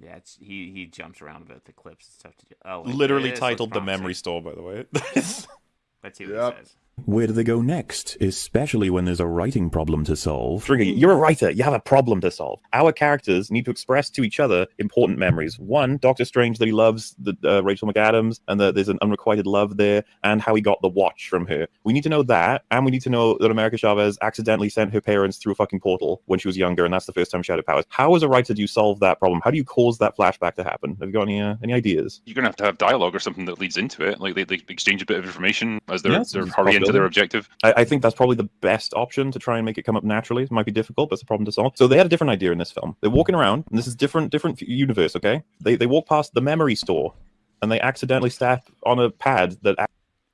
Yeah, it's, he he jumps around a bit with the clips and stuff to do. Oh, Literally titled The. Memory Store, by the way. Let's see what Yep. he says. Where do they go next, especially when there's a writing problem to solve? Drinker, you're a writer. You have a problem to solve. Our characters need to express to each other important memories. One, Doctor Strange that he loves the, uh, Rachel McAdams and that there's an unrequited love there, and how he got the watch from her. We need to know that, and we need to know that America Chavez accidentally sent her parents through a fucking portal when she was younger, and that's the first time she had her powers. How, as a writer, do you solve that problem? How do you cause that flashback to happen? Have you got any uh, any ideas? You're gonna have to have dialogue or something that leads into it. Like they, they exchange a bit of information as they're, Yes, they're hurrying to their objective. I, I think that's probably the best option to try and make it come up naturally. It might be difficult, but it's a problem to solve. So they had a different idea in this film. They're walking around, and this is different, different universe. Okay, they they walk past the memory store, and they accidentally step on a pad that.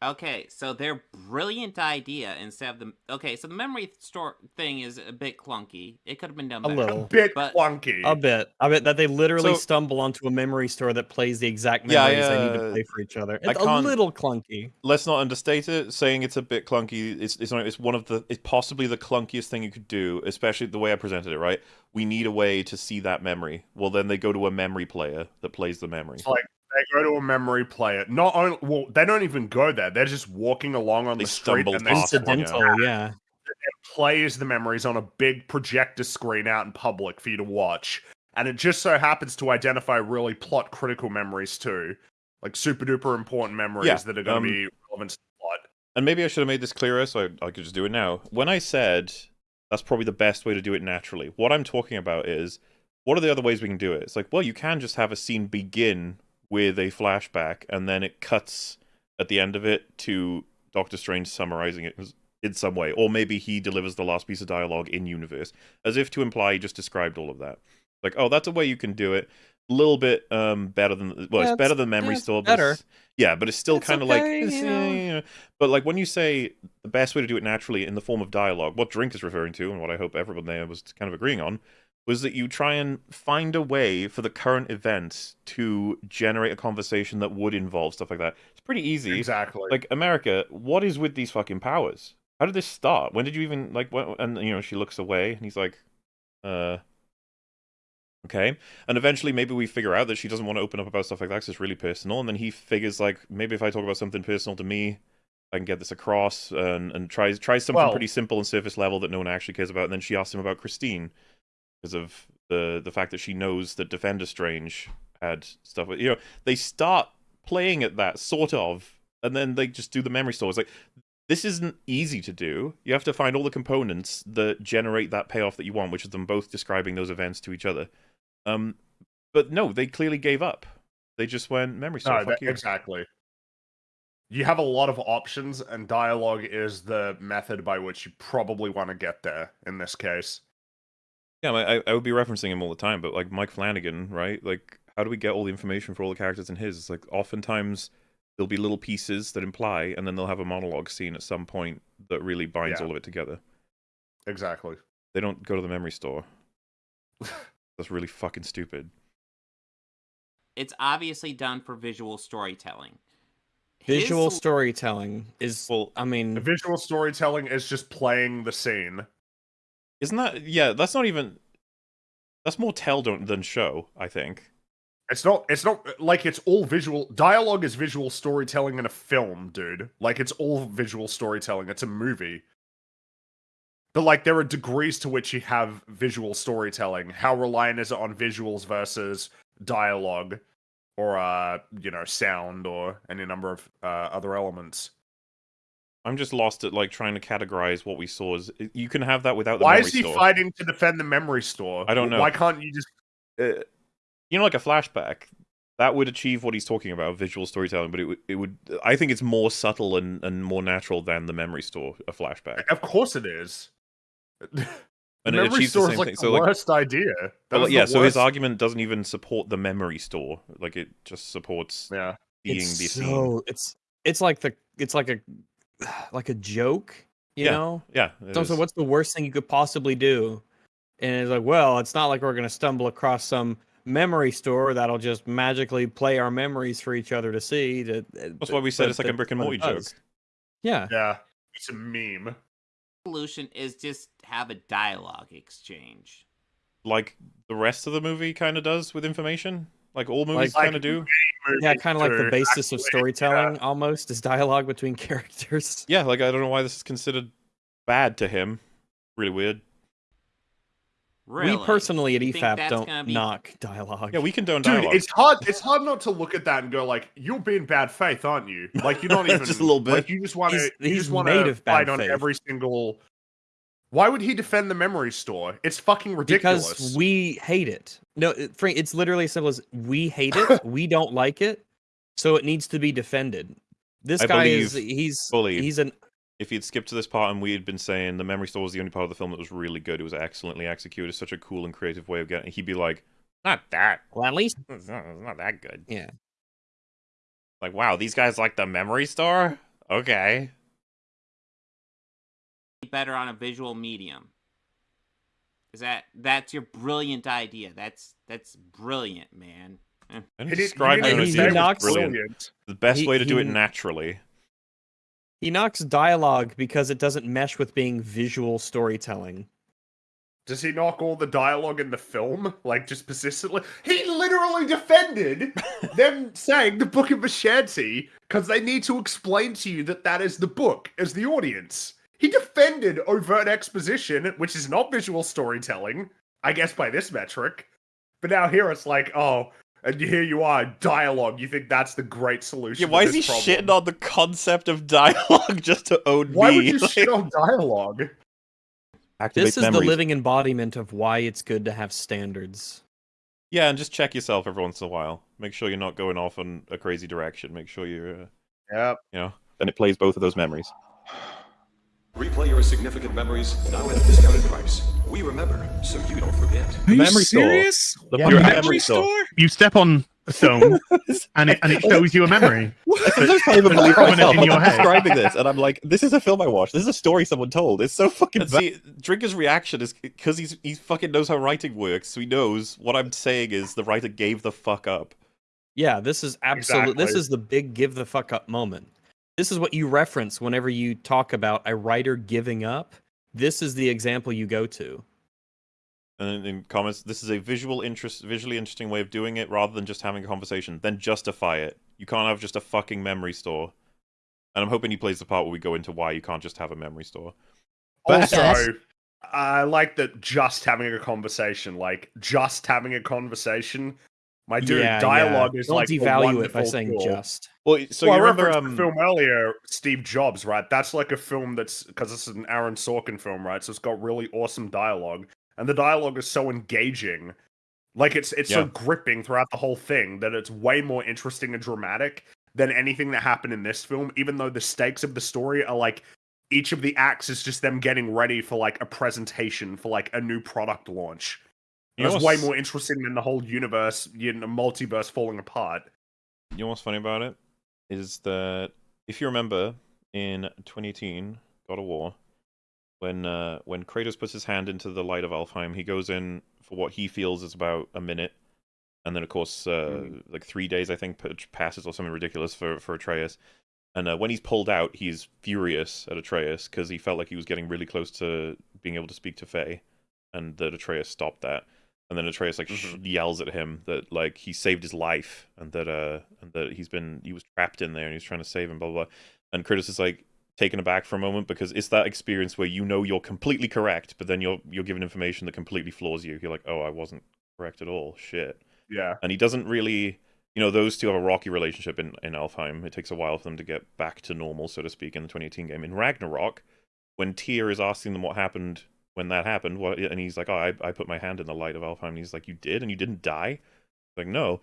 Ac- Okay, so their brilliant idea instead of the okay, so the memory store thing is a bit clunky. It could have been done A better. A little. bit But- clunky. A bit. I bet that they literally So- stumble onto a memory store that plays the exact Yeah, memories they need to uh, play for each other. I It's a little clunky. Let's not understate it. Saying it's a bit clunky, it's it's, not, it's one of the it's possibly the clunkiest thing you could do, especially the way I presented it. Right, we need a way to see that memory. Well, then they go to a memory player that plays the memory. It's like they go to a memory player. Not only well, they don't even go there. They're just walking along on They the street stumble and they one, Incidental, yeah. It plays the memories on a big projector screen out in public for you to watch. And it just so happens to identify really plot critical memories too. Like super duper important memories Yeah, that are going um, to be relevant to the plot. And maybe I should have made this clearer, so I, I could just do it now. When I said that's probably the best way to do it naturally, what I'm talking about is what are the other ways we can do it? It's like, well, you can just have a scene begin with a flashback, and then it cuts at the end of it to Doctor Strange summarizing it in some way, or maybe he delivers the last piece of dialogue in universe, as if to imply he just described all of that. Like, oh, that's a way you can do it. A little bit um better than well, Yeah, it's better than Memory yeah, Store. but better. yeah, but it's still kind of okay, like, you it's, know. eh. But like when you say the best way to do it naturally in the form of dialogue, what Drink is referring to, and what I hope everyone there was kind of agreeing on, was that you try and find a way for the current events to generate a conversation that would involve stuff like that. It's pretty easy. Exactly. Like America, what is with these fucking powers? How did this start? When did you even like? When, and you know, she looks away, and he's like, uh. Okay, and eventually maybe we figure out that she doesn't want to open up about stuff like that 'cause it's really personal, and then he figures like maybe if I talk about something personal to me, I can get this across, and and tries tries something Well- pretty simple and surface level that no one actually cares about, and then she asks him about Christine because of the the fact that she knows that Defender Strange had stuff. You know, they start playing at that sort of, and then they just do the memory store. It's like this isn't easy to do. You have to find all the components that generate that payoff that you want, which is them both describing those events to each other. Um, but no, they clearly gave up. They just went memory store. no, fuck that- you. exactly. You have a lot of options, and dialogue is the method by which you probably want to get there in this case. Yeah, I, I would be referencing him all the time, but like Mike Flanagan, right? Like, how do we get all the information for all the characters in his? It's like oftentimes there'll be little pieces that imply, and then they'll have a monologue scene at some point that really binds Yeah. all of it together. Exactly. They don't go to the memory store. That's really fucking stupid. It's obviously done for visual storytelling. Visual sol- storytelling is Well, I mean visual storytelling is just playing the scene. Isn't that yeah? That's not even. That's more tell don't than show. I think. It's not. It's not like it's all visual. Dialogue is visual storytelling in a film, dude. Like it's all visual storytelling. It's a movie. But like there are degrees to which you have visual storytelling. How reliant is it on visuals versus dialogue, or uh, you know, sound, or any number of uh, other elements? I'm just lost at like trying to categorize what we saw as. You can have that without the Why memory is he store. fighting to defend the memory store? I don't know. Why can't you just? uh, you know, like a flashback, that would achieve what he's talking about, visual storytelling. But it would, it would. I think it's more subtle and, and more natural than the memory store, a flashback, Of course it is. The and it memory achieves the store same is like thing. the So like, worst idea. That well, was the yeah. So his argument doesn't even support the memory store. Like it just supports Yeah. being it's the scene. so it's it's like the it's like a like a joke, you Yeah, know? Yeah. So, so is. what's the worst thing you could possibly do? And it's like, well, it's not like we're gonna stumble across some memory store that'll just magically play our memories for each other to see. To, That's why we said it's like a Rick and Morty joke. Yeah. Yeah. It's a meme. solution is just have a dialogue exchange. like the rest of the movie kind of does with information, like old movies Like- kind of do. Yeah, kind of like the basis of actually- storytelling almost is dialogue between characters. Yeah, like I don't know why this is considered bad to him. Really weird. Really? We personally at You EFAP don't be- knock dialogue. Yeah, we condone Dude, dialogue. it's hard. It's hard not to look at that and go like, "You're being bad faith, aren't you?" Like you're not even Just a little bit. Like you just want to. He's- You he's just want made to of bad fight on every single. Why would he defend the memory store? It's fucking ridiculous. because we hate it. No, it- Frank, it's literally as simple as we hate it. we don't like it, so it needs to be defended. This I guy is he's fully he's an if he'd skipped to this part and we had been saying the memory store was the only part of the film that was really good, it was excellently executed, such a cool and creative way of getting. He'd be like, "Not that. well at least It's not, it's not that good." Yeah. Like, wow, these guys like the memory store. Okay. Better on a visual medium. Is that that's your brilliant idea? That's that's brilliant, man. I He describe you it didn't as he say it it was was knocks- brilliant. brilliant. The best He- way to do it naturally. he knocks dialogue because it doesn't mesh with being visual storytelling. Does he knock all the dialogue in the film like just persistently? He literally defended them saying the Book of Vishanti because they need to explain to you that that is the book as the audience. He defended overt exposition, which is not visual storytelling, I guess by this metric. But now here it's like, oh, and here you are, dialogue. You think that's the great solution? Yeah, to why is he problem. shitting on the concept of dialogue just to own Why me? would you Like- shit on dialogue? Activate This is memories. the living embodiment of why it's good to have standards. Yeah, and just check yourself every once in a while. Make sure you're not going off in a crazy direction. Make sure you're, uh, Yep. you know. and it plays both of those memories. Replay your significant memories now at a discounted price. We remember, so you don't forget. Are you memory store. serious? The Yeah, Your memory memory store. store? You step on a stone and it, and it shows you a memory. I sometimes can't even It's believe prominent myself. in I'm your head. describing this, and I'm like, "This is a film I watched. This is a story someone told. It's so fucking And bad." see, Drinker's reaction is because he's he fucking knows how writing works. So he knows what I'm saying is the writer gave the fuck up. Yeah, this is absolute. This is the big give the fuck up moment. This is what you reference whenever you talk about a writer giving up. This is the example you go to. And in, in comments, this is a visual interest, visually interesting way of doing it, rather than just having a conversation. Then justify it. You can't have just a fucking memory store. And I'm hoping he plays the part where we go into why you can't just have a memory store. Also, I like that just having a conversation, like just having a conversation. My dude, yeah, dialogue yeah. is Don't like a devalue it by saying tool. just. Well, so well, you I remember um, the film earlier, Steve Jobs, right? That's like a film that's because this is an Aaron Sorkin film, right? So it's got really awesome dialogue, and the dialogue is so engaging, like it's it's so gripping throughout the whole thing that it's way more interesting and dramatic than anything that happened in this film. Even though the stakes of the story are like each of the acts is just them getting ready for like a presentation for like a new product launch. Know That's way more interesting than the whole universe, you know, multiverse falling apart. You know what's funny about it? Is that if you remember in 2018, God of War, when uh, when Kratos puts his hand into the light of Alfheim, he goes in for what he feels is about a minute, and then of course, uh, like three days I think passes or something ridiculous for for Atreus. And uh, when he's pulled out, he's furious at Atreus because he felt like he was getting really close to being able to speak to Faye, and that Atreus stopped that. And then Atreus like sh- yells at him that like he saved his life and that uh and that he's been he was trapped in there and he's trying to save him blah blah. blah. And Kratos is like taken aback for a moment because it's that experience where you know you're completely correct, but then you're you're given information that completely floors you. You're like, oh, I wasn't correct at all. Shit. Yeah. And he doesn't really, you know, those two have a rocky relationship in in Alfheim. It takes a while for them to get back to normal, so to speak, in the 2018 game. In Ragnarok, when Tyr is asking them what happened when that happened, what, and he's like, oh, I, I put my hand in the light of Alfheim. And he's like, you did, and you didn't die. Like, no.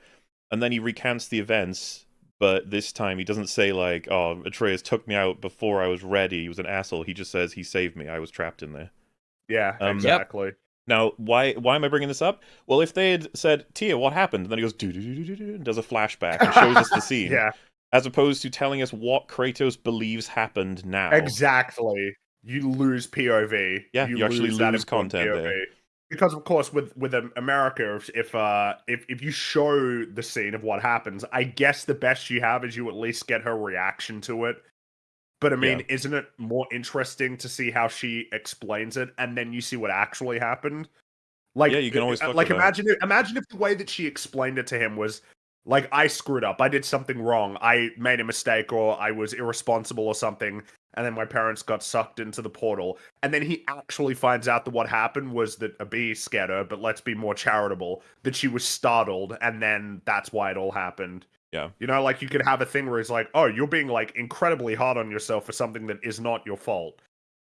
And then he recants the events, but this time he doesn't say like, oh, Atreus took me out before I was ready. He was an asshole. He just says he saved me. I was trapped in there. Yeah, Um, Yep. exactly. Now, why why am I bringing this up? Well, if they had said, Tyr, what happened? And then he goes, do do do do do and does a flashback and shows us the scene. Yeah, As opposed to telling us what Kratos believes happened now. exactly. You lose POV. Yeah, you actually lose important content there. Because of course, with with America, if if, uh, if if you show the scene of what happens, I guess the best you have is you at least get her reaction to it. But I mean, isn't it more interesting to see how she explains it, and then you see what actually happened? Like Yeah, you can always uh, like imagine if, imagine if the way that she explained it to him was like I screwed up, I did something wrong, I made a mistake, or I was irresponsible or something, and then my parents got sucked into the portal, and then he actually finds out that what happened was that a bee scared her. But let's be more charitable, that she was startled, and then that's why it all happened. Yeah. You know, like you could have a thing where it's like, oh, you're being like incredibly hard on yourself for something that is not your fault.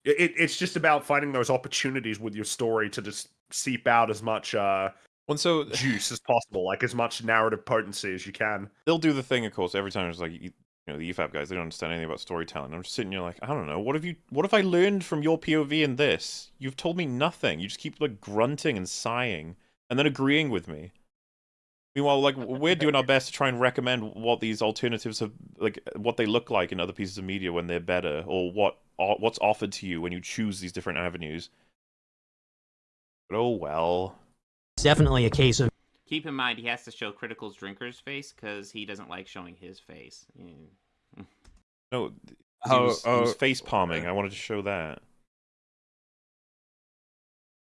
It, it's just about finding those opportunities with your story to just seep out as much uh, Well, so juice as possible, like as much narrative potency as you can. they'll do the thing, of course, every time it's like you know the EFAP guys, they don't understand anything about storytelling. I'm just sitting here like, I don't know, what have you what have I learned from your POV in this? You've told me nothing. You just keep like grunting and sighing and then agreeing with me. Meanwhile, like we're doing our best to try and recommend what these alternatives have like what they look like in other pieces of media when they're better, or what what's offered to you when you choose these different avenues. But oh well. It's definitely a case of Keep in mind, he has to show Critical's drinker's face because he doesn't like showing his face. Yeah. No, he Oh, was, he was oh, face palming. I wanted to show that.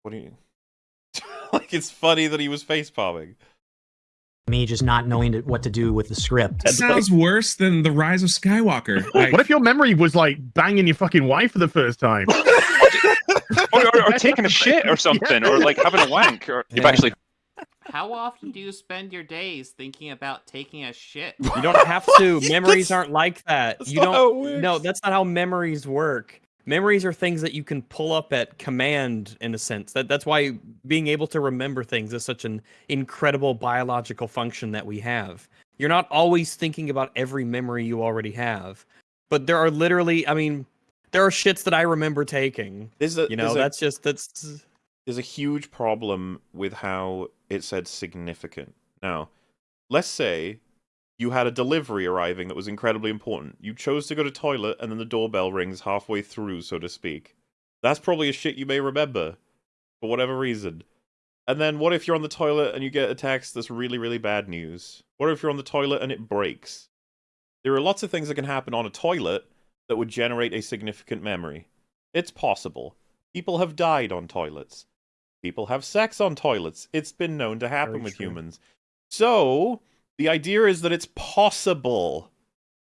What do you? like it's funny that he was face palming. Me just not knowing to- what to do with the script. That sounds worse than the Rise of Skywalker. Like, What if your memory was like banging your fucking wife for the first time? or, or, or taking a shit or something, or like having a wank, or you've Yeah. actually How often do you spend your days thinking about taking a shit? You don't have to. Memories aren't like that. that's You not how it don't. No, that's not how memories work. Memories are things that you can pull up at command, in a sense. That that's why being able to remember things is such an incredible biological function that we have. You're not always thinking about every memory you already have, but there are literally. I mean, there are shits that I remember taking. There's a You know, there's a- that's just that's. there's a huge problem with how it said significant. Now, let's say you had a delivery arriving that was incredibly important. You chose to go to toilet and then the doorbell rings halfway through, so to speak. That's probably a shit you may remember for whatever reason. And then what if you're on the toilet and you get a text that's really, really bad news? What if you're on the toilet and it breaks? There are lots of things that can happen on a toilet that would generate a significant memory. It's possible. People have died on toilets. People have sex on toilets. It's been known to happen Very with true. humans. So, the idea is that it's possible.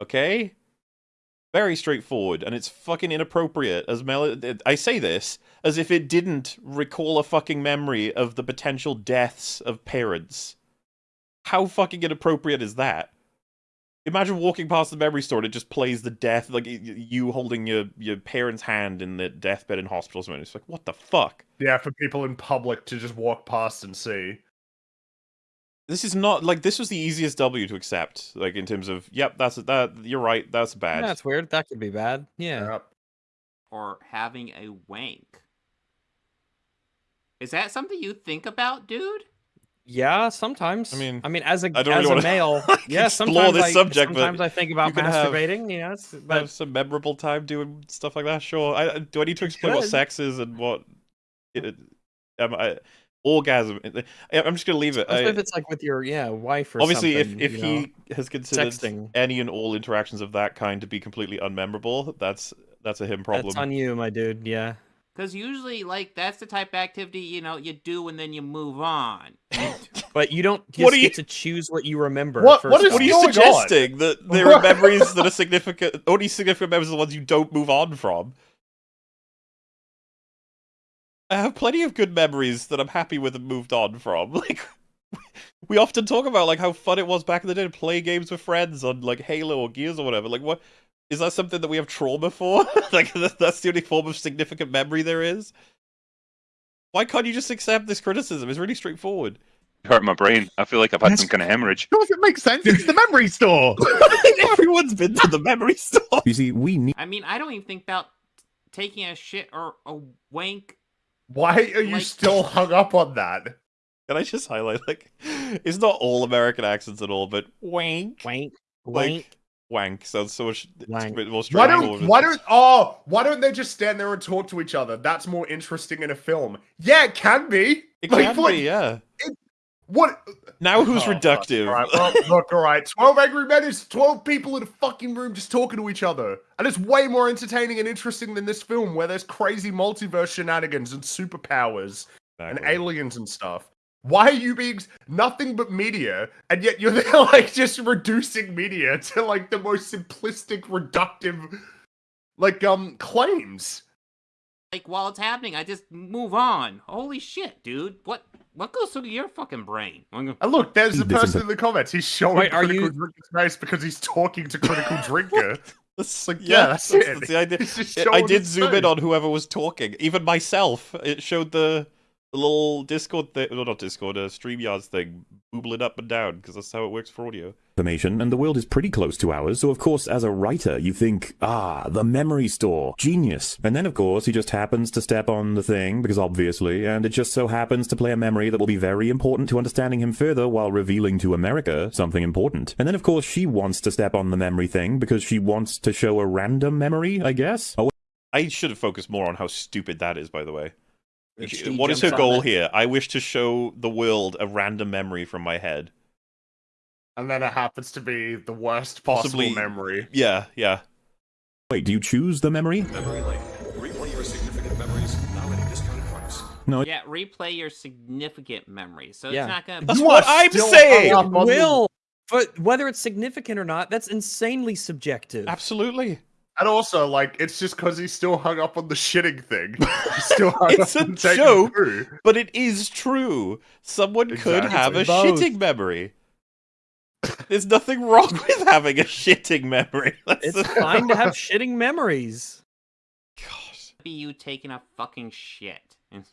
Okay? Very straightforward, and it's fucking inappropriate. As Mel, I say this as if it didn't recall a fucking memory of the potential deaths of parents. How fucking inappropriate is that? Imagine walking past the memory store and it just plays the death, like you holding your, your parent's hand in the deathbed in hospital. It's like, what the fuck? Yeah, for people in public to just walk past and see. This is not like this was the easiest W to accept. Like in terms of, yep, that's that. You're right. That's bad. That's weird. That could be bad. Yeah. Yep. Or having a wank? Is that something you think about, dude? Yeah, sometimes. I mean, I mean, as a I don't as really a male, yeah, explore sometimes this I, subject, but sometimes I think about you can have- masturbating. You know, it's- but have some memorable time doing stuff like that. Sure. I, do I need to explain what sex is and what? It, it- um, I, orgasm. Eh, I- I'm just gonna leave it. especially I- if it's like with your yeah wife or obviously, something. if if you know? he has considered Sexting. any and all interactions of that kind to be completely unmemorable, that's that's a him problem. that's on you, my dude. Yeah. Because usually, like, that's the type of activity, you know, you do and then you move on. But you don't just What do you- get to choose what you remember. What- first what is. What are you going on? suggesting? That there are memories that are significant. Only significant memories are the ones you don't move on from. I have plenty of good memories that I'm happy with and moved on from. Like, we often talk about like how fun it was back in the day to play games with friends on like Halo or Gears or whatever. Like, what is that something that we have trauma for? like, that's the only form of significant memory there is. Why can't you just accept this criticism? It's really straightforward. hurt my brain. I feel like I've had That's- some kind of hemorrhage. Of course, it makes sense. It's the memory store. Everyone's been to the memory store. You see, we need I mean, I don't even think about taking a shit or a wank. Why are you Like- still hung up on that? Can I just highlight like it's not all American accents at all, but wank, wank, like wank. wank sounds so much Wank. bit more Why don't why don't oh why don't they just stand there and talk to each other? That's more interesting in a film. Yeah, it can be. it like, can what- be, yeah. What? Now who's Oh, reductive? All right, well, look, all right. Twelve angry men is twelve people in a fucking room just talking to each other, and it's way more entertaining and interesting than this film where there's crazy multiverse shenanigans and superpowers and aliens and stuff. Why are you being nothing but media, and yet you're there like just reducing media to like the most simplistic, reductive, like um claims? Like while it's happening, I just move on. Holy shit, dude! What what goes through your fucking brain? Gonna- And look, there's the person in the comments. He's showing Wait, are critical you- drinker's face because he's talking to critical drinker. That's like, yeah, that's it. the idea. It- I did his zoom in on whoever was talking, even myself. It showed the, the little Discord thing, no, not Discord, uh, StreamYards thing, boobling up and down, because that's how it works for audio. information, and the world is pretty close to ours, so of course, as a writer, you think, ah, the memory store, genius. And then, of course, he just happens to step on the thing, because obviously, and it just so happens to play a memory that will be very important to understanding him further while revealing to America something important. And then, of course, she wants to step on the memory thing because she wants to show a random memory, I guess? Oh, I should have focused more on how stupid that is, by the way. That She- she What is her goal that. here? I wish to show the world a random memory from my head. And then it happens to be the worst possible Possibly- memory. Yeah, yeah. wait, do you choose the memory? Memory lane. Replay your significant memories now at a discounted price. No, yeah, replay your significant memories. So Yeah. it's not gonna. That's You what I'm saying! hung up on the- Will, but whether it's significant or not, that's insanely subjective. Absolutely. And also, like, it's just because he's still hung up on the shitting thing. He's still hung It's up a joke. But it is true. Someone could Exactly. have a Both. shitting memory. There's nothing wrong with having a shitting memory. That's It's the- fine to have shitting memories. God. Be you taking a fucking shit. it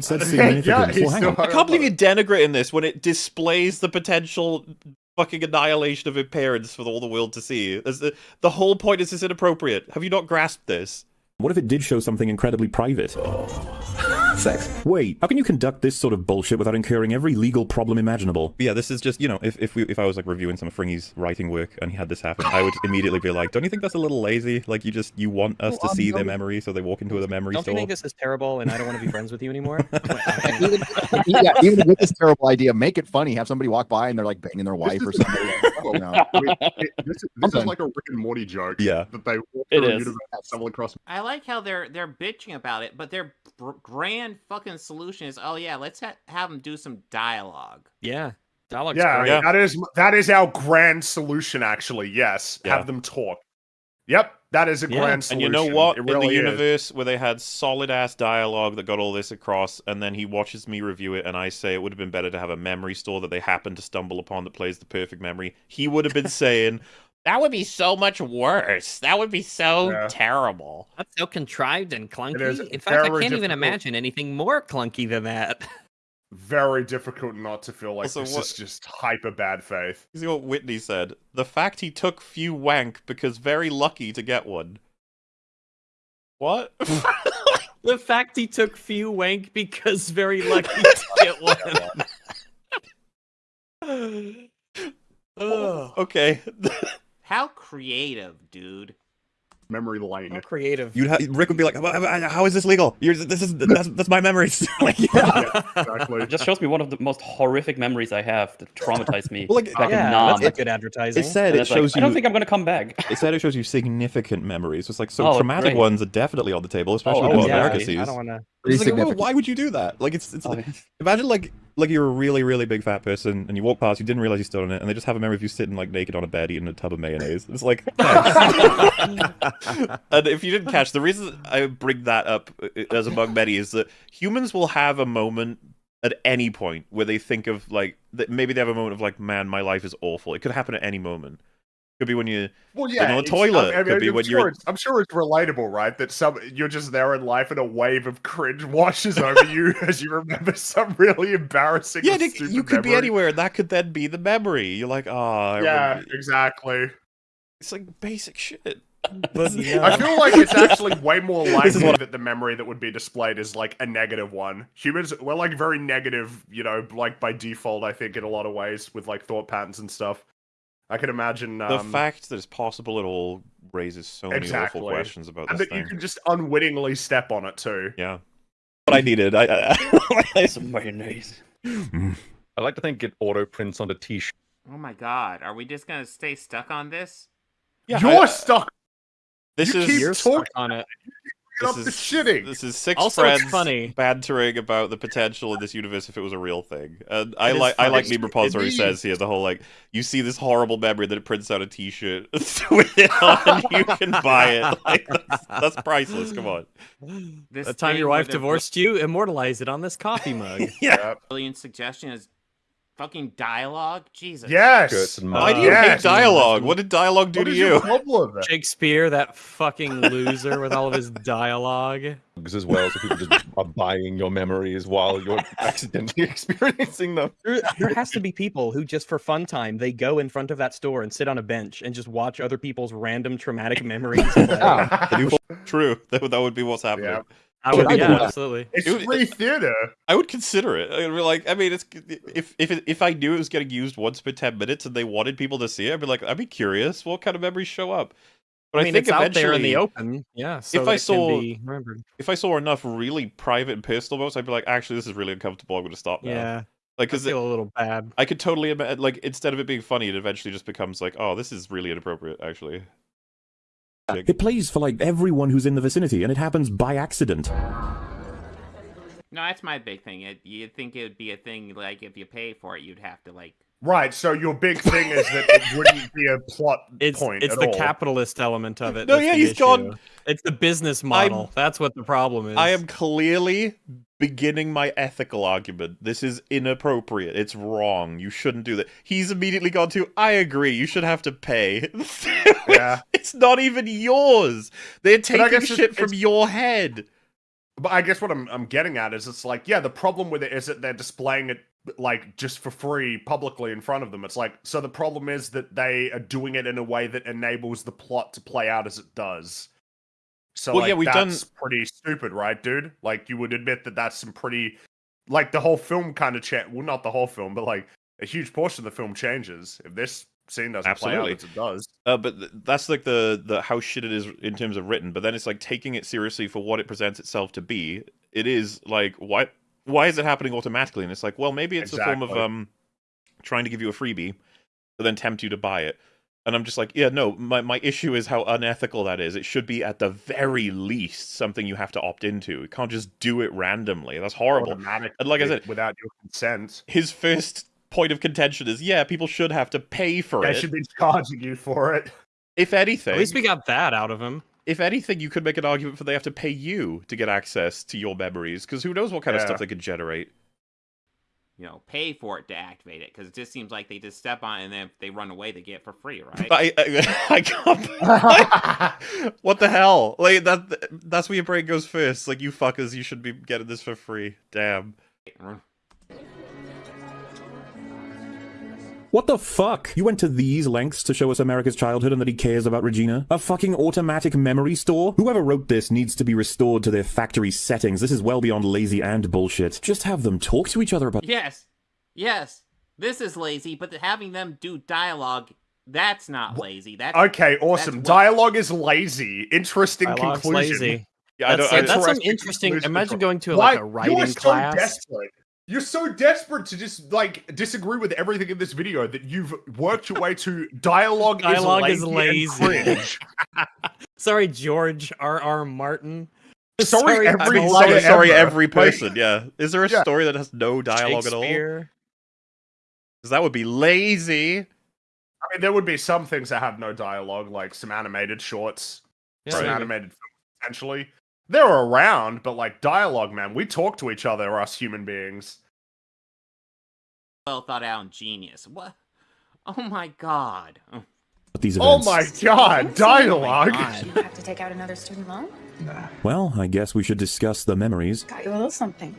said Yeah, significant. he's well, hang still on. hung I can't believe you denigrate in this when it displays the potential fucking annihilation of her parents for all the world to see. The, the whole point is it's inappropriate. Have you not grasped this? What if it did show something incredibly private? Sex. Wait, how can you conduct this sort of bullshit without incurring every legal problem imaginable? Yeah, this is just you know, if if we if I was like reviewing some of Fringy's writing work and he had this happen, I would immediately be like, don't you think that's a little lazy? Like you just you want us Well, to I'm see their memory, so they walk into the memory Don't you store. think this is terrible and I don't want to be friends with you anymore? even, yeah, even with this terrible idea, make it funny. Have somebody walk by and they're like banging their wife or something. you know. I it- this, is- this is like a Rick and Morty joke. Yeah. That they walk It through a universe and stumble across. I like how they're they're bitching about it, but their br- grand fucking solution is, oh yeah, let's ha- have them do some dialogue. yeah. Dialogue's Yeah, great. Yeah. that is that is our grand solution. Actually, yes, Yeah. have them talk. Yep, that is a Yeah, grand And you know what? It In the really is. universe where they had solid ass dialogue that got all this across, and then he watches me review it, and I say it would have been better to have a memory store that they happen to stumble upon that plays the perfect memory. He would have been saying, "That would be so much worse. That would be so Yeah. terrible." That's so contrived and clunky. In fact, I can't even imagine anything more clunky than that. very difficult not to feel like Also, this what- is just hyper bad faith. You see what Whitney said? The fact he took few wank because very lucky to get one. What? the fact he took few wank because very lucky to get one. Ugh. Oh, okay. How creative, dude. Memory lane. How creative. You'd ha- Rick would be like, "How- how how is this legal? You're, this is that's, that's my memories. like, yeah. exactly. It just shows me one of the most horrific memories I have that traumatized me Well, like, back yeah, in that's Nam. not good advertising. It said And it it's like, shows I don't think I'm going to come back. It said it shows you significant memories. It's like so Oh, traumatic great. ones are definitely on the table, especially Oh, what oh, yeah, America I sees. don't want to. Pretty like, well, why would you do that? Like, it's it's Oh, like, imagine like like you're a really really big fat person and you walk past, you didn't realize you stood on it, and they just have a memory of you sitting like naked on a bed eating a tub of mayonnaise. It's like, and if you didn't catch, the reason I bring that up uh, as among many is that humans will have a moment at any point where they think of like that maybe they have a moment of like, man, my life is awful. It could happen at any moment. Could be when you Well, yeah, on a toilet. I mean, Could be I'm when sure you're- it's- I'm sure it's relatable, right? That some you're just there in life, and a wave of cringe washes over you as you remember some really embarrassing. yeah, Nick, you could be anywhere. and That could then be the memory. You're like, oh, I Yeah, remember- exactly. It's like basic shit. But I feel like it's actually way more likely what- that the memory that would be displayed is like a negative one. Humans, we're like very negative, you know, like by default. I think in a lot of ways with like thought patterns and stuff. I can imagine the um, fact that it's possible at all raises so many Exactly. awful questions about and this that you can just unwittingly step on it too. Yeah. what I needed. I, I, Some mayonnaise. I like to think it auto prints onto t-shirt. Oh my god, are we just gonna stay stuck on this? Yeah, You're I- stuck. This you is keep you're talking stuck on it. Get up This the is shitting. This is six Also, friends funny. bantering about the potential of this universe if it was a real thing. And I It is like I funny. like Meme Repository It is. says here the whole like you see this horrible memory that it prints out a T-shirt with it on, you can buy it. Like that's, that's priceless. Come on. This The time your wife the divorced you, immortalize it on this coffee mug. Yeah. Brilliant suggestion is fucking dialogue. Jesus. Yes. Why do you yes. hate dialogue? What did dialogue do What to you? problem? Shakespeare, that fucking loser with all of his dialogue. as well, so people just are buying your memories while you're accidentally experiencing them. There, there has to be people who just for fun time they go in front of that store and sit on a bench and just watch other people's random traumatic memories. True. That, would- that would be what's happening. Yeah. I would, I yeah, absolutely. It's It would- free theater. I would consider it. I'd be like, I mean, it's if if it, if I knew it was getting used once per ten minutes and they wanted people to see it, I'd be like, I'd be curious. What kind of memories show up? But I I, think it's out there in the open. Yeah. So if I saw if I saw enough really private and personal moments, I'd be like, actually, this is really uncomfortable. I'm going to stop now. Yeah. Like, I because feel a little bad. I could totally imagine, like instead of it being funny, it eventually just becomes like, oh, this is really inappropriate. Actually, It plays for like everyone who's in the vicinity, and it happens by accident. No, that's my big thing. It, you'd think it would be a thing like if you pay for it, you'd have to like. Right. So your big thing is that it wouldn't be a plot It's point. it's at the all. capitalist element of it. No, that's yeah, the he's issue. gone- It's the business model. That's what the problem is. I am clearly beginning my ethical argument. This is inappropriate. It's wrong. You shouldn't do that. He's immediately gone to, I agree. You should have to pay. Yeah. it's not even yours. They're taking shit from your head. But I guess what I'm I'm getting at is it's like, yeah, the problem with it is that they're displaying it like just for free publicly in front of them. It's like so the problem is that they are doing it in a way that enables the plot to play out as it does. So Well, like, yeah, we've done- that's pretty stupid, right, dude? Like you would admit that that's some pretty like the whole film kind of cha- well not the whole film, but like a huge portion of the film changes if this scene doesn't Absolutely. play out it does. Uh, but th- that's like the the how shit it is in terms of written. But then it's like taking it seriously for what it presents itself to be. It is like why why is it happening automatically? And it's like, well, maybe it's a form of um trying to give you a freebie, but then tempt you to buy it. And I'm just like, yeah, no. My my issue is how unethical that is. It should be at the very least something you have to opt into. You can't just do it randomly. That's horrible. Automatically, And like I said, without your consent. his first point of contention is, yeah, people should have to pay for They it. They should be charging you for it. If anything, At least we got that out of him. if anything, you could make an argument for they have to pay you to get access to your memories, because who knows what kind of stuff they could generate. You know, pay for it to activate it because it just seems like they just step on it and then if they run away, they get it for free, right? I, I, I can't. what the hell? Like that. That's where your brain goes first. Like you fuckers, you should be getting this for free. Damn. What the fuck? You went to these lengths to show us America's childhood and that he cares about Regina? A fucking automatic memory store? Whoever wrote this needs to be restored to their factory settings. This is well beyond lazy and bullshit. Just have them talk to each other about. Yes, yes. This is lazy, but having them do dialogue, that's not lazy. That's Okay, awesome. That's Dialogue is lazy. Interesting Dialogue's conclusion. lazy. Yeah, I That's, don't. That's some Interesting interesting. Imagine going to Why- like a writing you are so class. desperate. You're so desperate to just like disagree with everything in this video that you've worked your way to dialogue, Dialogue is is lazy. and lazy. Sorry, George R. R. Martin. Sorry, every I mean, sorry, sorry, ever. every Like- person. yeah. Is there a Yeah. story that has no dialogue at all? Because that would be lazy. I mean, there would be some things that have no dialogue, like some animated shorts, Yeah, some maybe. animated films, potentially. They're around, but like dialogue, man, we talk to each other, us human beings. well thought out and genius. What? Oh my god. Oh. these Oh my god, oh dialogue! God. You have to take out another student loan? Well, I guess we should discuss the memories. Got you a little something.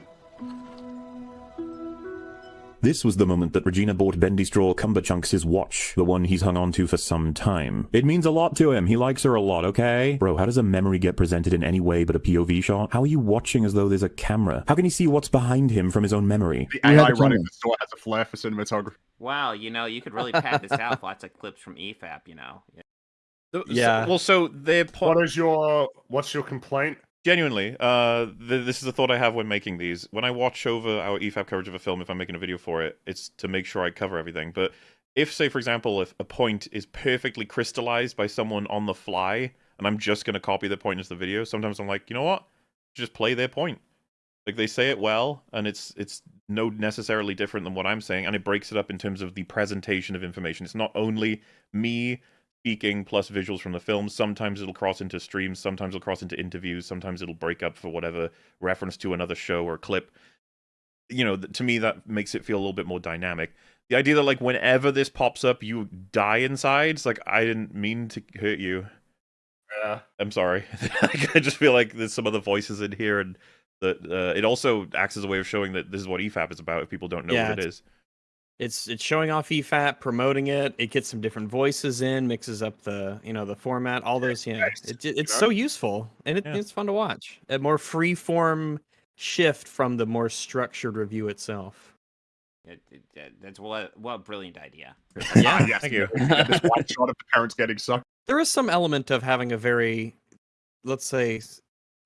This was the moment that Regina bought Bendy Straw Cumberchunks his watch, the one he's hung on to for some time. It means a lot to him. He likes her a lot, okay? Bro, how does a memory get presented in any way but a POV shot? How are you watching as though there's a camera? How can he see what's behind him from his own memory? The AI running the store has a flair for cinematography. Wow, you know, you could really pad this out with lots of clips from E EFAP, you know. So- Yeah. well, so their point. What is your what's your complaint? Genuinely, uh, th- this is a thought I have when making these. When I watch over our E EFAP coverage of a film, if I'm making a video for it, it's to make sure I cover everything. But if, say, for example, if a point is perfectly crystallized by someone on the fly, and I'm just gonna copy the point into the video. Sometimes I'm like, you know what? Just play their point. Like they say it well, and it's it's no necessarily different than what I'm saying, and it breaks it up in terms of the presentation of information. It's not only me speaking plus visuals from the film. Sometimes it'll cross into streams, sometimes it'll cross into interviews, sometimes it'll break up for whatever reference to another show or clip. You know, to me that makes it feel a little bit more dynamic. The idea that like whenever this pops up, you die inside. It's like I didn't mean to hurt you. Yeah. I'm sorry. I just feel like there's some other voices in here, and that uh, it also acts as a way of showing that this is what E EFAP is about. If people don't know Yeah, what it's- is, It's it's showing off E EFAP, promoting it. It gets some different voices in, mixes up the you know the format, all those. Yeah, it, it- it's so useful and it, Yeah. it's fun to watch. A more free form shift from the more structured review itself. It- it- that- that's what what a brilliant idea. Yeah, yes, thank you. this one shot of the parents getting sucked. there is some element of having a very, let's say,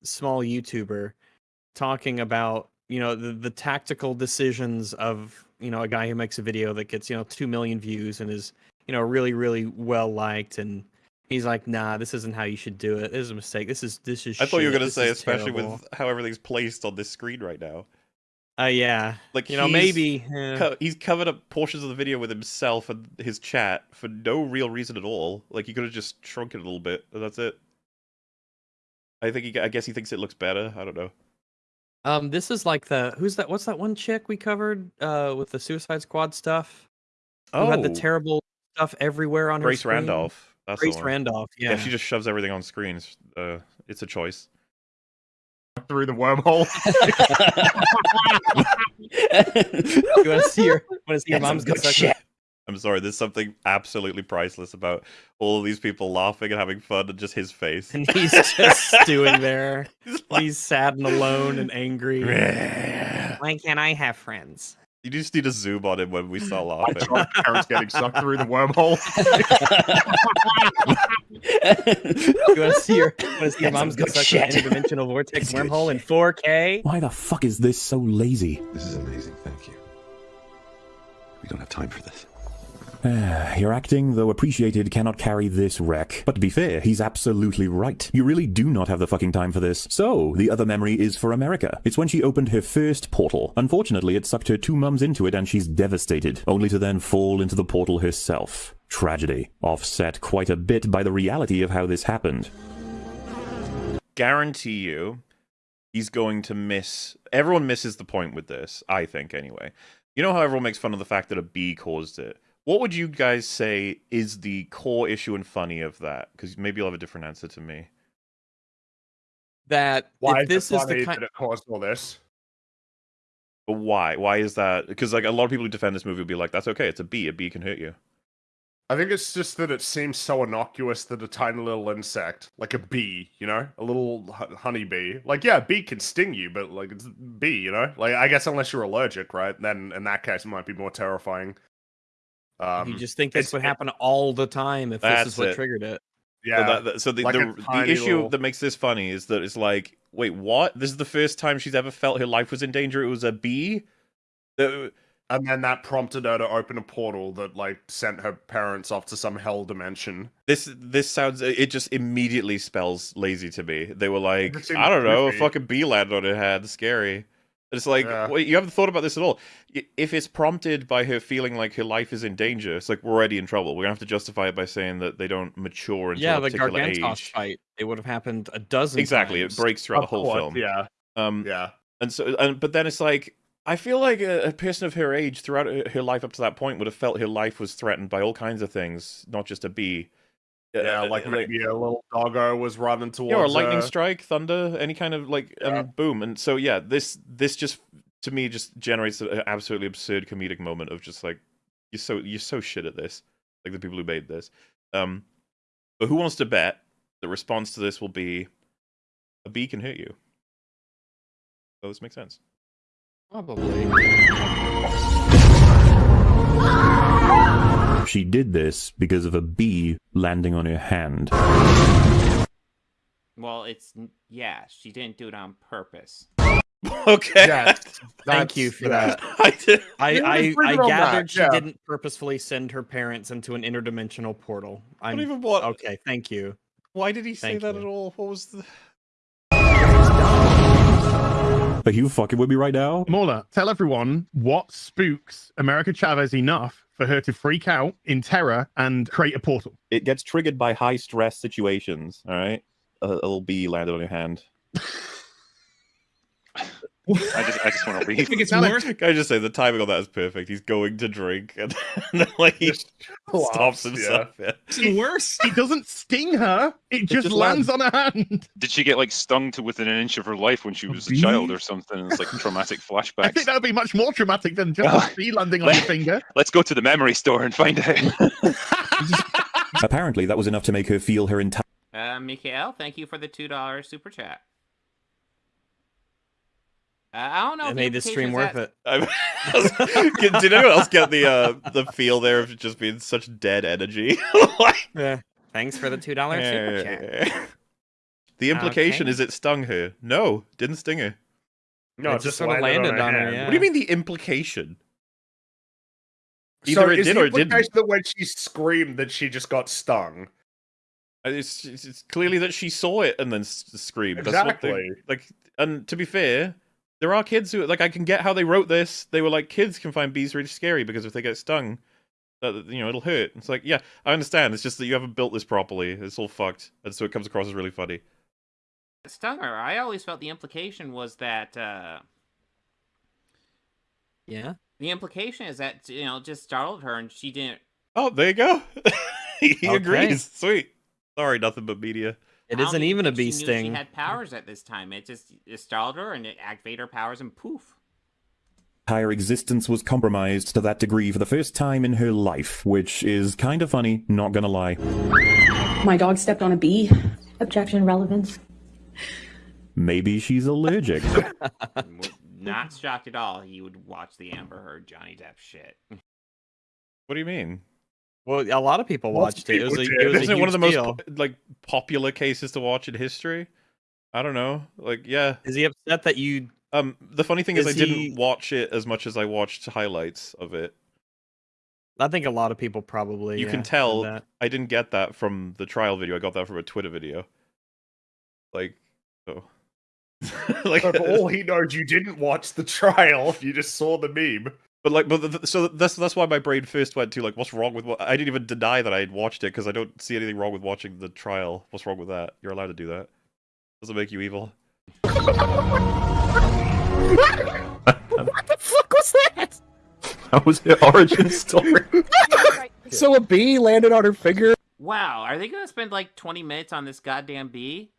small YouTuber talking about you know the, the tactical decisions of you know a guy who makes a video that gets you know two million views and is you know really really well liked and he's like nah this isn't how you should do it this is a mistake this is this is I thought you were gonna this say, especially terrible." with how everything's placed on this screen right now. uh yeah Like you know maybe eh. co- he's covered up portions of the video with himself and his chat for no real reason at all. Like he could have just shrunk it a little bit. and That's it. I think he. I guess he thinks it looks better. I don't know. Um this is like the who's that what's that one chick we covered uh with the Suicide Squad stuff Oh, who had the Oh. terrible stuff everywhere on her Grace screen? Randolph. That's the Grace. Randolph yeah, she just shoves everything on screen. It's, uh, it's a choice. through the wormhole. you want to see your want to see your That's mom's get good shit. I'm sorry. There's something absolutely priceless about all of these people laughing and having fun, and just his face. and he's just stewing there. He's sad and alone and angry. Why can't I have friends? You just need to zoom on him when we start One laughing. shot of the parents getting sucked through the wormhole. You want to see your want to see your mom's get good sucked in an interdimensional vortex That's wormhole in 4K? Why the fuck is this so lazy? This is amazing. Thank you. We don't have time for this. Ah, Your acting, though appreciated, cannot carry this wreck. But to be fair, he's absolutely right. You really do not have the fucking time for this. So, the other memory is for America. It's when she opened her first portal. Unfortunately, it sucked her two mums into it and she's devastated, only to then fall into the portal herself. Tragedy. Offset quite a bit by the reality of how this happened. Guarantee you, he's going to miss. Everyone misses the point with this. I think anyway. You know how everyone makes fun of the fact that a bee caused it. What would you guys say is the core issue and funny of that? Because maybe you'll have a different answer to me. That Why if this is is it funny the kind that it caused all this? But why? Why is that? Because like a lot of people who defend this movie will be like, "That's okay. It's a bee. A bee can hurt you." I think it's just that it seems so innocuous that a tiny little insect, like a bee, you know, a little hu- honeybee, like yeah, a bee can sting you, but like it's a bee, you know, like I guess unless you're allergic, right? Then in that case, it might be more terrifying. Um, you just think this would happen all the time if this is what it. triggered it. yeah, So, that, that- so the like the, the issue little- that makes this funny is that it's like, wait, what? This is the first time she's ever felt her life was in danger. It was a bee. Uh, and then that prompted her to open a portal that like sent her parents off to some hell dimension. This this sounds. It just immediately spells lazy to me. They were like, I don't know, a fucking bee landed on her head. Scary. It's like, Yeah. wait, you haven't thought about this at all. If it's prompted by her feeling like her life is in danger, it's like we're already in trouble. We're gonna have to justify it by saying that they don't mature until Yeah, a the particular Gargantos age. fight. It would have happened a dozen Exactly, times. it breaks throughout Of the whole course, film. Yeah, Um, yeah. and so, and but then it's like I feel like a, a person of her age throughout her, her life up to that point would have felt her life was threatened by all kinds of things, not just a bee. Yeah, Uh, like maybe a little doggo was running towards yeah, or lightning her. strike, thunder, any kind of like, and boom. And so yeah, this this just to me just generates an absolutely absurd comedic moment of just like you're so you're so shit at this, like the people who made this. Um, but who wants to bet the response to this will be a bee can hurt you? So this makes sense. Probably. She did this because of a bee landing on her hand. Well, it's yeah. She didn't do it on purpose. okay. Yeah, Thank you for yeah. that. I did. I, I, I agreed on that, gathered she yeah. didn't purposefully send her parents into an interdimensional portal. I'm even what? okay. Thank you. Why did he say Thank that you. at all? What was the? Are you fucking with me right now? Mola, tell everyone what spooks America Chavez enough for her to freak out in terror and create a portal. It gets triggered by high stress situations. All right, uh, a, a little bee landed on your hand. I just, I just want to leave. I think it's Now worse. Can I just say the timing on that is perfect? He's going to drink and then like he Just stops laughs, himself. Yeah. It's worse. It doesn't sting her. It just, just lands on her hand. Did she get like stung to within an inch of her life when she was a bee? child or something? It's like traumatic I think that would be much more traumatic than just a bee landing on your finger. Let's go to the memory store and find out. Apparently, that was enough to make her feel her entire. Uh, Mikael, thank you for the two dollars super chat. Uh, I don't know. It if made this stream worth that- it. Did anyone else get the uh, the feel there of just being such dead energy? Like- Yeah. Thanks for the two dollars super chat. The implication Okay. is it stung her. No, didn't sting her. No, It it just just sorta landed, landed on, on her her, yeah. What do you mean the implication? So Either it is did the or it didn't. implication that when she screamed that she just got stung? Uh, It's, it's, it's clearly that she saw it and then s- screamed. That's what they- Exactly. like, and to be fair, there are kids who like I can get how they wrote this. They were like, kids can find bees really scary because if they get stung, that you know it'll hurt. It's like, yeah, I understand. It's just that you haven't built this properly. It's all fucked, and so it comes across as really funny. stung her. I always felt the implication was that uh, Yeah. the implication is that you know just startled her and she didn't. Oh, there you go. he Okay. agrees. Sweet. Sorry, nothing but media. It I don't isn't even a bee she knew sting. She had powers at this time. It just it startled her and it activated her powers and poof. entire existence was compromised to that degree for the first time in her life, which is kind of funny, not gonna lie. My dog stepped on a bee. Objection relevance. Maybe she's allergic. Not shocked at all. He would watch the Amber Heard Johnny Depp shit. What do you mean? Well, a lot of people Lots watched of it. It was a, it was Isn't it one of the huge most deal. like popular cases to watch in history? I don't know. Like, yeah. Is he upset that you? Um, the funny thing is, Is I didn't watch it as much as I watched highlights of it. I think a lot of people probably. You yeah, can tell that. I didn't get that from the trial video. I got that from a Twitter video. Like, oh, like, So all he knows, you didn't watch the trial. You just saw the meme. But like, but th- so that's that's why my brain first went to like, what's wrong with what? I didn't even deny that I had watched it because I don't see anything wrong with watching the trial. What's wrong with that? You're allowed to do that. Doesn't make you evil. what the fuck was that? That was her origin story. So a bee landed on her finger. Wow, are they gonna spend like twenty minutes on this goddamn bee?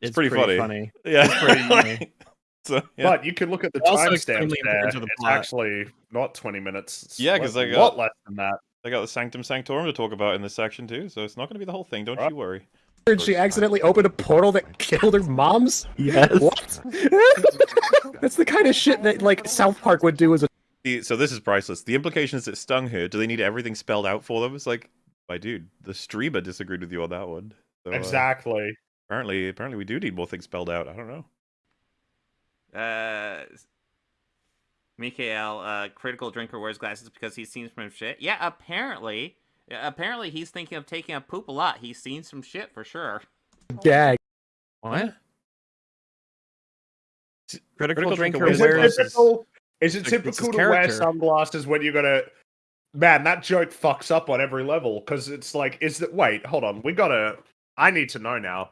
It's, It's pretty, pretty funny. funny. Yeah, It's pretty funny. So, yeah. But you can look at the Also timestamps there. the It's actually not 20 minutes. It's Yeah, like 'cause they a got- lot less than that. They got the Sanctum Sanctorum to talk about in this section too, so it's not going to be the whole thing. Don't Right. you worry. And she accidentally opened a portal that killed her mom's. Yes. What? That's the kind of shit that like South Park would do as a. So this is priceless. The implication is that stung her. Do they need everything spelled out for them? It's like, my dude, the streamer disagreed with you on that one. So, uh, Exactly. apparently, apparently we do need more things spelled out. I don't know. Uh, Mikael, uh, critical drinker wears glasses because he's seen some shit. Yeah, apparently, apparently he's thinking of taking a poop a lot. He's seen some shit for sure. gag. What? Critical, Critical drinker drinker wears glasses. Is it It's his typical to wear sunglasses when you're gonna? Man, that joke fucks up on every level because it's like, is that? Wait, hold on. We gotta. I need to know now.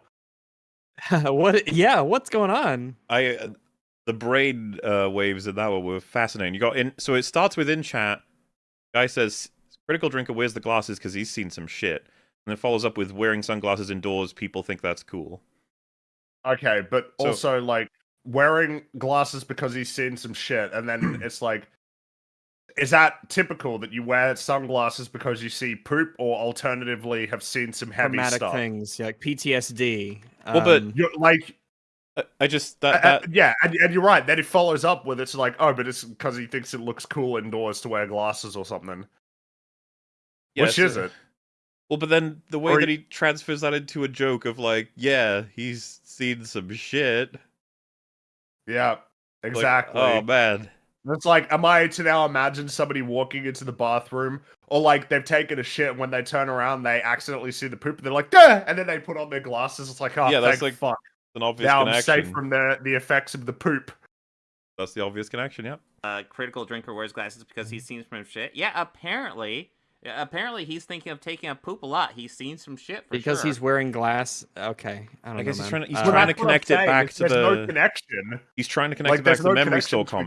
what? Yeah, what's going on? I uh, the brain uh, waves in that one were fascinating. You got in, so it starts with in chat. Guy says critical drinker wears the glasses because he's seen some shit, and then follows up with wearing sunglasses indoors. People think that's cool. Okay, but So- also like wearing glasses because he's seen some shit, and then it's like, is that typical that you wear sunglasses because you see poop, or alternatively have seen some heavy Traumatic stuff? things, yeah, like PTSD. Well, but- um, You're like, I, I just uh, that uh, yeah, and, and you're right. Then it follows up with it's like, oh, but it's because he thinks it looks cool indoors to wear glasses or something. yeah, Which so- is it? Well, but then the way Or that y- he transfers that into a joke of like, yeah, he's seen some shit. Yeah, Like, exactly. oh man, It's like, am I to now imagine somebody walking into the bathroom, or like they've taken a shit, and when they turn around, they accidentally see the poop, and they're like, Duh! and then they put on their glasses. It's like, oh, Yeah, that's like fuck. An obvious Now I'm safe from the the effects of the poop. That's the obvious connection. Yep. uh, critical drinker wears glasses because he's seen some shit. Yeah, apparently, apparently he's thinking of taking a poop a lot. He's seen some shit for because sure. he's wearing glass. Okay, I don't I guess know. he's man. trying to he's Uh, trying to that's what I'm connect it back is to there's the no connection. he's trying to connect Like, it back there's to the no memory connection store between-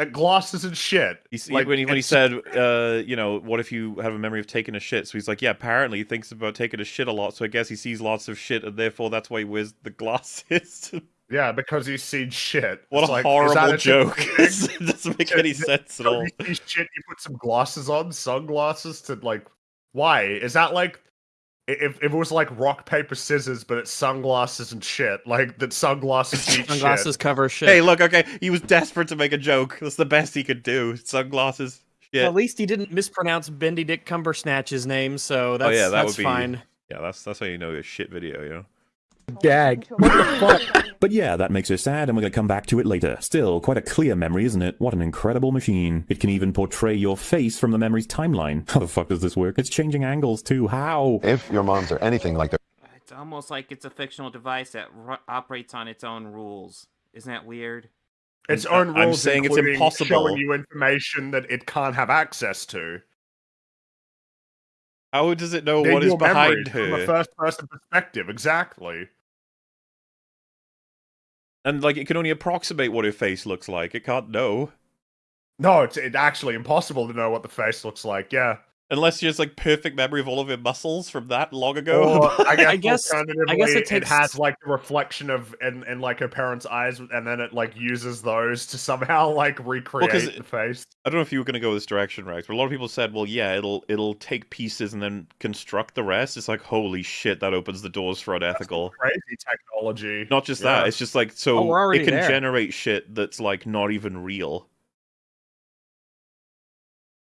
comments. Uh, glasses and shit. He's, Like, when he when he said, uh, you know, what if you have a memory of taking a shit? So he's like, yeah, apparently he thinks about taking a shit a lot. So I guess he sees lots of shit, and therefore that's why he wears the glasses. Yeah, because he's seen shit. what It's a like, horrible joke! it doesn't make any sense at all. You shit, you put some glasses on, sunglasses to like. Why is that like? I- If, if it was like rock paper scissors, but it's sunglasses and shit, like that sunglasses eat Sunglasses shit. cover shit. Hey, look, okay, he was desperate to make a joke. That's the best he could do. Sunglasses. Shit. At least he didn't mispronounce Bendy Dick Cumbersnatch's name, so that's oh yeah, that that's would be fine. Yeah, that's that's how you know a shit video, you know. Gag. What the fuck? But yeah, that makes her sad, and we're going to come back to it later. Still, quite a clear memory, isn't it? What an incredible machine. It can even portray your face from the memory's timeline. How the fuck does this work? It's changing angles too. How? If your moms are anything like their It's almost like it's a fictional device that ru- operates on its own rules. Isn't that weird? Its I'm- own I'm rules, saying it's including impossible. showing you information that it can't have access to. How does it know They're what is behind memories from a first-person perspective, exactly. And like, it can only approximate what her face looks like. It can't know No, it's, it's actually impossible to know what the face looks like. Yeah. Unless she has like perfect memory of all of her muscles from that long ago. Or I guess, I guess- alternatively, I guess it it, has like the reflection of in, in like her parents' eyes, and then it like uses those to somehow like recreate 'cause the face. I don't know if you were going to go this direction, Rex, but a lot of people said, "Well, yeah, it'll it'll take pieces and then construct the rest." It's like, holy shit, that opens the doors for unethical. Crazy technology. Not just Yeah. that; it's just like Oh, so we're it can there. generate shit that's like not even real.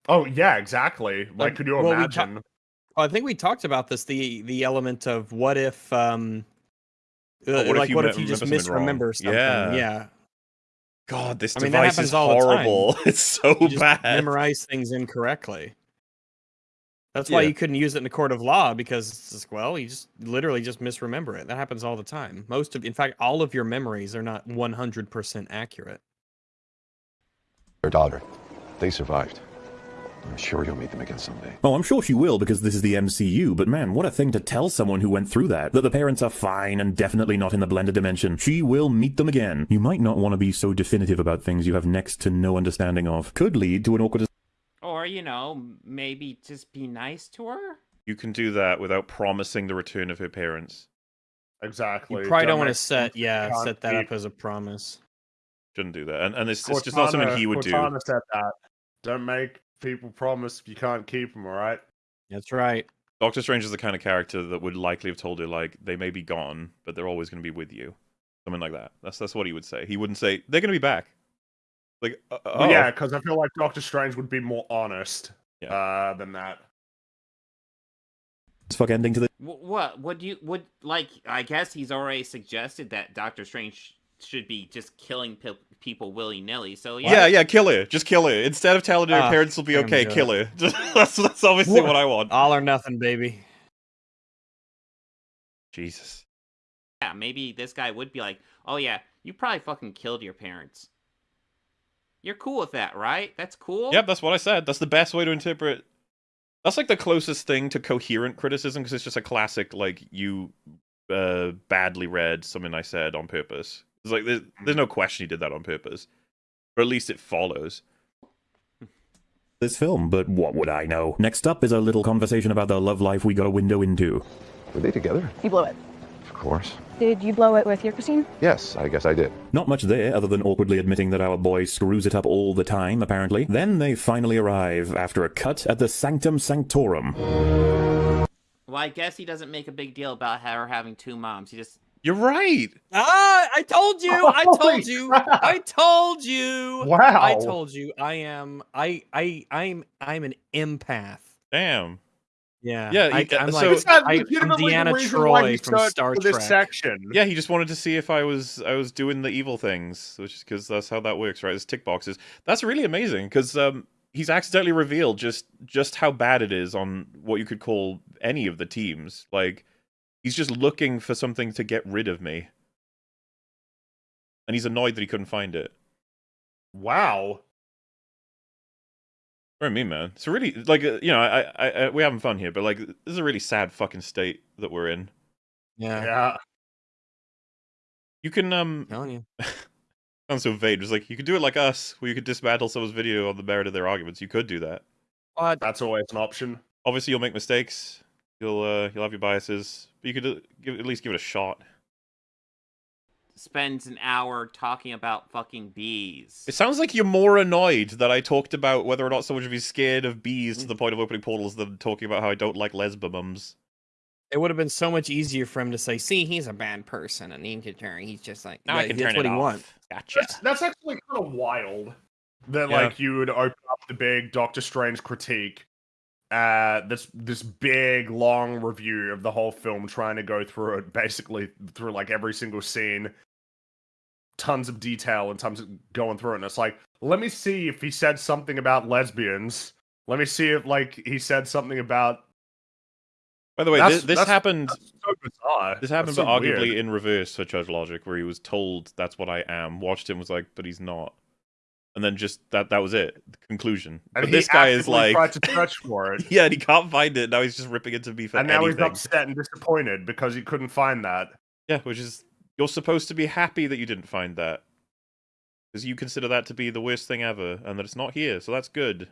Oh yeah, exactly. Like, Like, could you well, we ta- imagine? Well, I think we talked about this the the element of what if um uh, Oh, what like you what me- if you just remember something wrong? misremember something? Yeah. yeah. God, this I mean, that device happens is all the time. horrible. It's so You just bad. memorize things incorrectly. That's why Yeah. you couldn't use it in a court of law because it's just, well, you just literally just misremember it. That happens all the time. Most of, in fact, all of your memories are not 100% accurate. daughter. They survived. I'm sure you'll meet them again someday. Oh, I'm sure she will because this is the MCU, but man, what a thing to tell someone who went through that. That the parents are fine and definitely not in the blended dimension. She will meet them again. You might not want to be so definitive about things you have next to no understanding of. Could lead to an awkward Or you know, maybe just be nice to her. You can do that without promising the return of her parents. Exactly. You probably don't want to set, yeah, set that up as a promise. Shouldn't do that, and and it's, it's just not something he would do. Cortana said that. Don't make people promise you can't keep them. All right. That's right. Doctor Strange is the kind of character that would likely have told her like they may be gone, but they're always going to be with you, something like that. That's that's what he would say. He wouldn't say they're going to be back. Like, uh, Well, oh. yeah, because I feel like Doctor Strange would be more honest Yeah. uh, than that. It's fuck ending to the. Wh- What would you would like? I guess he's already suggested that Doctor Strange should be just killing pe- people willy nilly. So yeah, yeah, yeah, kill her. Just kill her. Instead of telling her Ah, parents will be okay, kill her. that's that's obviously what I want. All or nothing, baby. Jesus. yeah, maybe this guy would be like, "Oh yeah, you probably fucking killed your parents. You're cool with that, right? That's cool." Yep, that's what I said. That's the best way to interpret. That's like the closest thing to coherent criticism because it's just a classic like you uh, badly read something I said on purpose. It's like there's, there's no question he did that on purpose, or at least it follows. This film, but what would I know? Next up is a little conversation about the love life we got a window into. Were they together? You blew it. Of course. Did you blow it with your Christine? Yes, I guess I did. Not much there, other than awkwardly admitting that our boy screws it up all the time, apparently. Then they finally arrive, after a cut at the Sanctum Sanctorum. Well, I guess he doesn't make a big deal about her having two moms. He just You're right. Ah, I told you. I told you. I told you. Wow. I told you. I am. I. I. I'm. I'm an empath. Damn. Yeah, Yeah, I, he- uh, I'm so- like, Is that I, I'm Deanna Troi from Star for this Trek. section? Yeah, he just wanted to see if I was I was doing the evil things, which is because that's how that works, right? It's tick boxes. That's really amazing because um, he's accidentally revealed just just how bad it is on what you could call any of the teams. Like he's just looking for something to get rid of me, and he's annoyed that he couldn't find it. Wow. What do I mean, man, it's a really like uh, you know, I, I, I we're having fun here, but like this is a really sad fucking state that we're in. Yeah, Yeah. You can um telling you. sounds so vague. It's like you could do it like us, where you could dismantle someone's video on the merit of their arguments. You could do that. That's always an option. Obviously, you'll make mistakes. You'll uh, you'll have your biases, but you could uh, give, at least give it a shot. Spends an hour talking about fucking bees. It sounds like you're more annoyed that I talked about whether or not someone should be scared of bees to the point of opening portals than talking about how I don't like lesbomums. It would have been so much easier for him to say, "See, he's a bad person," and he can turn. He's just like, Now I can that's turn what it he off. wants. Gotcha. That's, that's actually kind of wild. That Yeah. like you would open up the big Doctor Strange critique, uh, this this big long review of the whole film, trying to go through it basically through like every single scene, tons of detail and tons of going through it. And it's like, let me see if he said something about lesbians. Let me see if like he said something about. By the way, That's- this, this that's- happened. that's so bizarre. This happened, That's but so arguably weird. in reverse for Judge Logic, where he was told that's what I am. Watched him, was like, but he's not. And then just that that was it. The conclusion. And but this guy is like, tried to search for it. yeah, and he can't find it. Now he's just ripping into me for and now anything. he's upset and disappointed because he couldn't find that. Yeah, which is you're supposed to be happy that you didn't find that because you consider that to be the worst thing ever, and that it's not here. So that's good.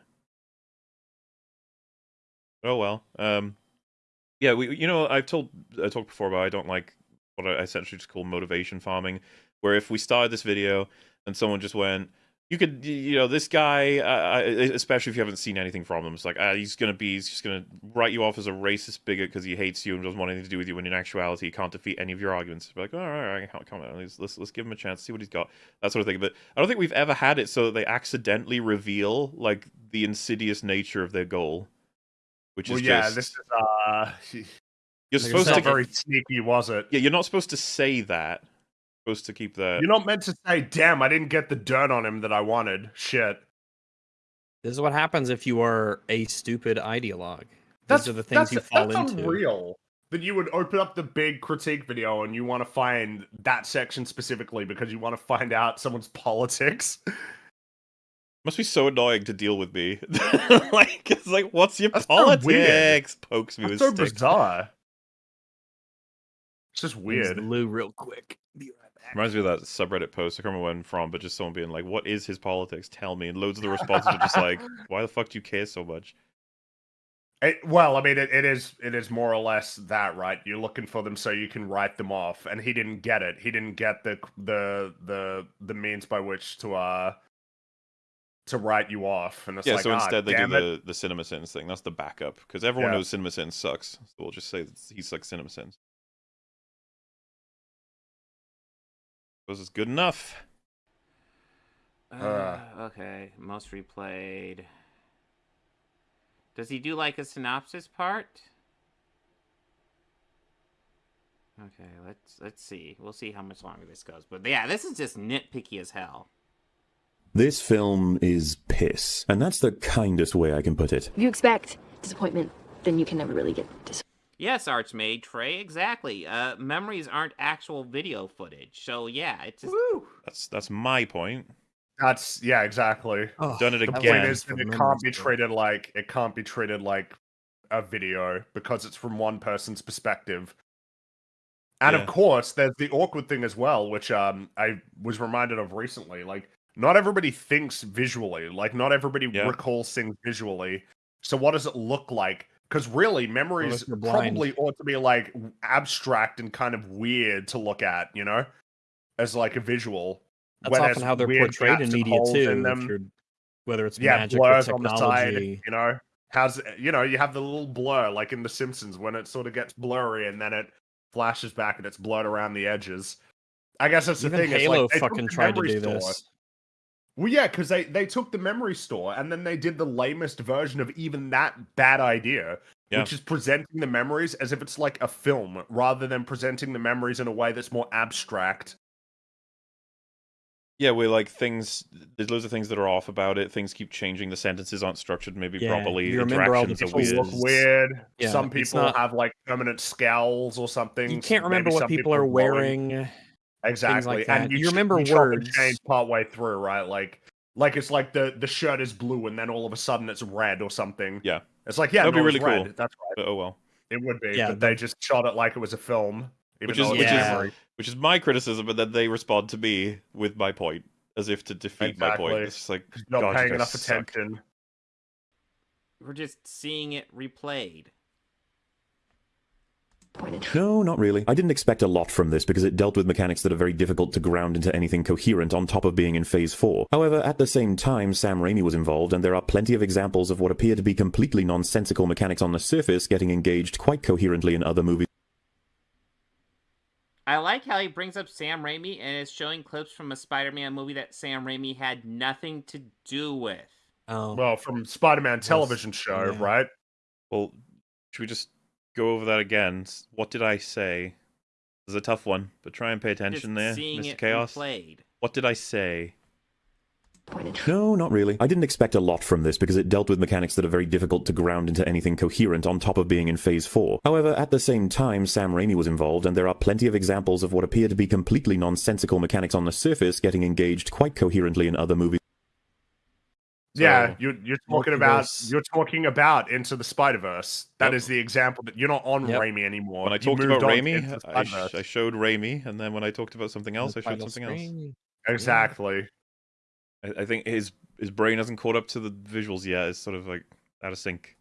Oh well. Um, yeah, we you know I've told I talked before about I don't like what I essentially just call motivation farming, where if we started this video and someone just went. You could, you know, this guy, uh, uh, especially if you haven't seen anything from him, it's like, ah, he's gonna be, he's just gonna write you off as a racist bigot because he hates you and doesn't want anything to do with you. When in actuality, he can't defeat any of your arguments. Be like, all right, all right, come- on, let's, let's let's give him a chance, see what he's got, that sort of thing. But I don't think we've ever had it so that they accidentally reveal like the insidious nature of their goal, which Well, is yeah, just this is uh, you're it's supposed to very sneaky, was it? yeah, you're not supposed to say that. You're supposed to keep that. You're not meant to say, "Damn, I didn't get the dirt on him that I wanted." Shit. This is what happens if you are a stupid ideologue. That's These are the things that's, you fall that's into. unreal. That you would open up the big critique video and you want to find that section specifically because you want to find out someone's politics. Must be so annoying to deal with me. like it's like, what's your That's so politics? Pokes me That's with so stick. bizarre. It's just weird. the loo real quick. Reminds me of that subreddit post. I can't remember when from, but just someone being like, "What is his politics? Tell me." And loads of the responses are just like, "Why the fuck do you care so much?" It, well, I mean, it, it is it is more or less that, right? You're looking for them so you can write them off, and he didn't get it. He didn't get the the the the means by which to uh to write you off. And it's yeah, like, so ah, instead they do damn it. the the cinema sins thing. That's the backup because everyone Yeah. knows cinema sins sucks. So we'll just say he sucks cinema sins. This is good enough. Uh, okay, most replayed. Does he do like a synopsis part? Okay, let's let's see. We'll see how much longer this goes. But yeah, this is just nitpicky as hell. This film is piss, and that's the kindest way I can put it. If you expect disappointment, then you can never really get disappointed. Yes, Archmage Trey, exactly. Uh, memories aren't actual video footage, so yeah, it's just That's that's my point. That's yeah, exactly. Done it the again. point is that it can't be treated like it can't be treated like a video because it's from one person's perspective. And Yeah. of course, there's the awkward thing as well, which um I was reminded of recently. Like, not everybody thinks visually. Like, not everybody Yeah. recalls things visually. So, what does it look like? Because really, memories if you're blind? probably ought to be like abstract and kind of weird to look at. You know, as like a visual. That's often how they're portrayed in media too. in whether it's yeah, magic or blurs on the side. You know, how's eh, you know you have the little blur like in The Simpsons when it sort of gets blurry and then it flashes back and it's blurred around the edges. I guess that's the Even thing. it's Halo like fucking tried to do this. Well, yeah, because they they took the memory store and then they did the lamest version of even that bad idea, Yeah. which is presenting the memories as if it's like a film rather than presenting the memories in a way that's more abstract. Yeah, where like things, there's loads of things that are off about it. Things keep changing. The sentences aren't structured maybe Yeah, properly. you remember all the People weird. look weird. Yeah, some people not- have like permanent scowls or something. You can't Maybe remember what some people are glowing. wearing. Exactly, that. and You you, remember you chop and words. change part way through, right? Like, like it's like the the shirt is blue, and then all of a sudden it's red or something. Yeah, it's like yeah, That'd be no, it's really red. cool. That's right. But oh well. It would be, Yeah, but they just shot it like it was a film, even Which is it which is which is my criticism, and then they respond to me with my point, as if to defeat my point. It's just like not God, paying enough suck. attention. We're just seeing it replayed. No, not really. I didn't expect a lot from this because it dealt with mechanics that are very difficult to ground into anything coherent on top of being in Phase 4. However, at the same time, Sam Raimi was involved, and there are plenty of examples of what appear to be completely nonsensical mechanics on the surface getting engaged quite coherently in other movies. I like how he brings up Sam Raimi and is showing clips from a Spider-Man movie that Sam Raimi had nothing to do with. Oh, Well, from Spider-Man television show, yeah. right? Well, should we just go over that again? What did I say? This is a tough one, but try and pay attention there, Mr. it Chaos. replayed. What did I say? No, not really. I didn't expect a lot from this because it dealt with mechanics that are very difficult to ground into anything coherent on top of being in Phase 4. However, at the same time, Sam Raimi was involved, and there are plenty of examples of what appear to be completely nonsensical mechanics on the surface getting engaged quite coherently in other movies. Yeah, you're you're talking about you're talking about Into the Spider Verse. That is Yep. the example that you're not on Yep. Raimi anymore. When I talked about on Raimi, I, sh- I showed Raimi, and then when I talked about something else, I showed Title something else. screen. exactly. I, I think his his brain hasn't caught up to the visuals yet. It's sort of like out of sync.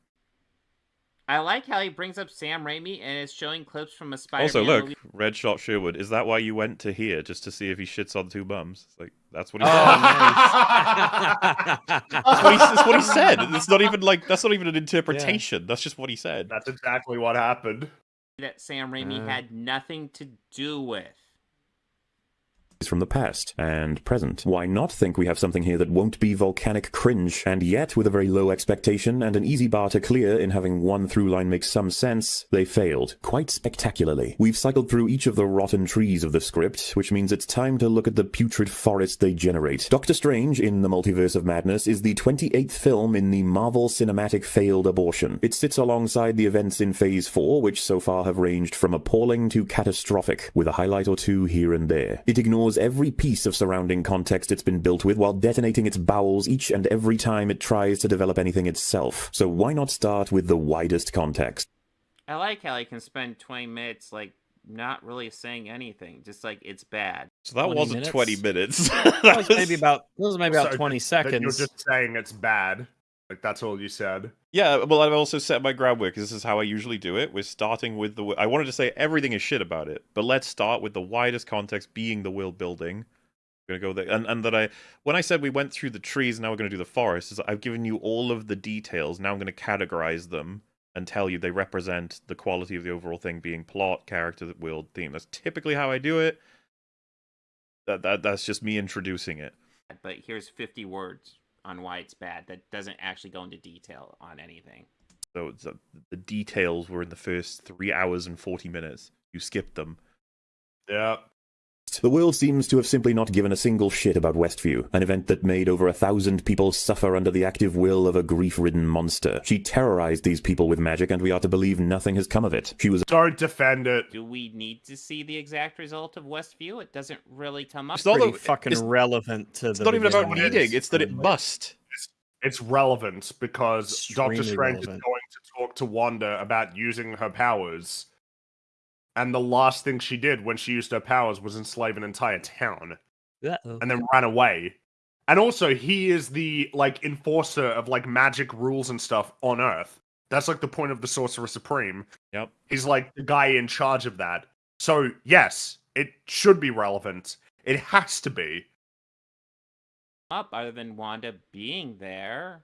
I like how he brings up Sam Raimi and is showing clips from a Spider-Man also, look, movie. Red Shot Sherwood. Is that why you went to here just to see if he shits on two bums? It's like that's what he Oh, said. nice. That's what he, that's what he said. It's not even like that's not even an interpretation. That's just what he said. That's exactly what happened. that Sam Raimi Uh. had nothing to do with. From the past and present. Why not think we have something here that won't be volcanic cringe, and yet with a very low expectation and an easy bar to clear in having one through line make some sense, they failed, quite spectacularly. We've cycled through each of the rotten trees of the script, which means it's time to look at the putrid forest they generate. Doctor Strange in the Multiverse of Madness is the 28th film in the Marvel Cinematic Failed Abortion. It sits alongside the events in Phase 4, which so far have ranged from appalling to catastrophic, with a highlight or two here and there. It ignores every piece of surrounding context it's been built with while detonating its bowels each and every time it tries to develop anything itself. So why not start with the widest context? I like how he can spend 20 minutes like not really saying anything, just like it's bad. So that 20 wasn't minutes? 20 minutes. That was maybe about that was maybe about So twenty seconds. You're just saying it's bad. Like that's all you said. Yeah, well, I've also set my groundwork because this is how I usually do it. We're starting with the. I wanted to say everything is shit about it, but let's start with the widest context being the world building. We're gonna go there, and and that I when I said we went through the trees, now we're gonna do the forest. Is I've given you all of the details. Now I'm gonna categorize them and tell you they represent the quality of the overall thing, being plot, character, world, theme. That's typically how I do it. That that that's just me introducing it. But here's 50 words on why it's bad that doesn't actually go into detail on anything. So it's, uh, the details were in the first three hours and forty minutes. You skipped them. Yeah. The world seems to have simply not given a single shit about Westview, an event that made over a thousand people suffer under the active will of a grief-ridden monster. She terrorized these people with magic, and we are to believe nothing has come of it. She was Don't defend it. Do we need to see the exact result of Westview? It doesn't really come up. It's not Pretty that- fucking it's- relevant to It's the not even about beginning. needing. It's that it must. It's relevant because Doctor Extremely Strange is going to talk to Wanda about using her powers. And the last thing she did when she used her powers was enslave an entire town Uh-oh. and then ran away. And also, he is the like enforcer of like magic rules and stuff on Earth. That's like the point of the Sorcerer Supreme. Yep. He's like the guy in charge of that. So yes, it should be relevant. It has to be. up other than Wanda being there.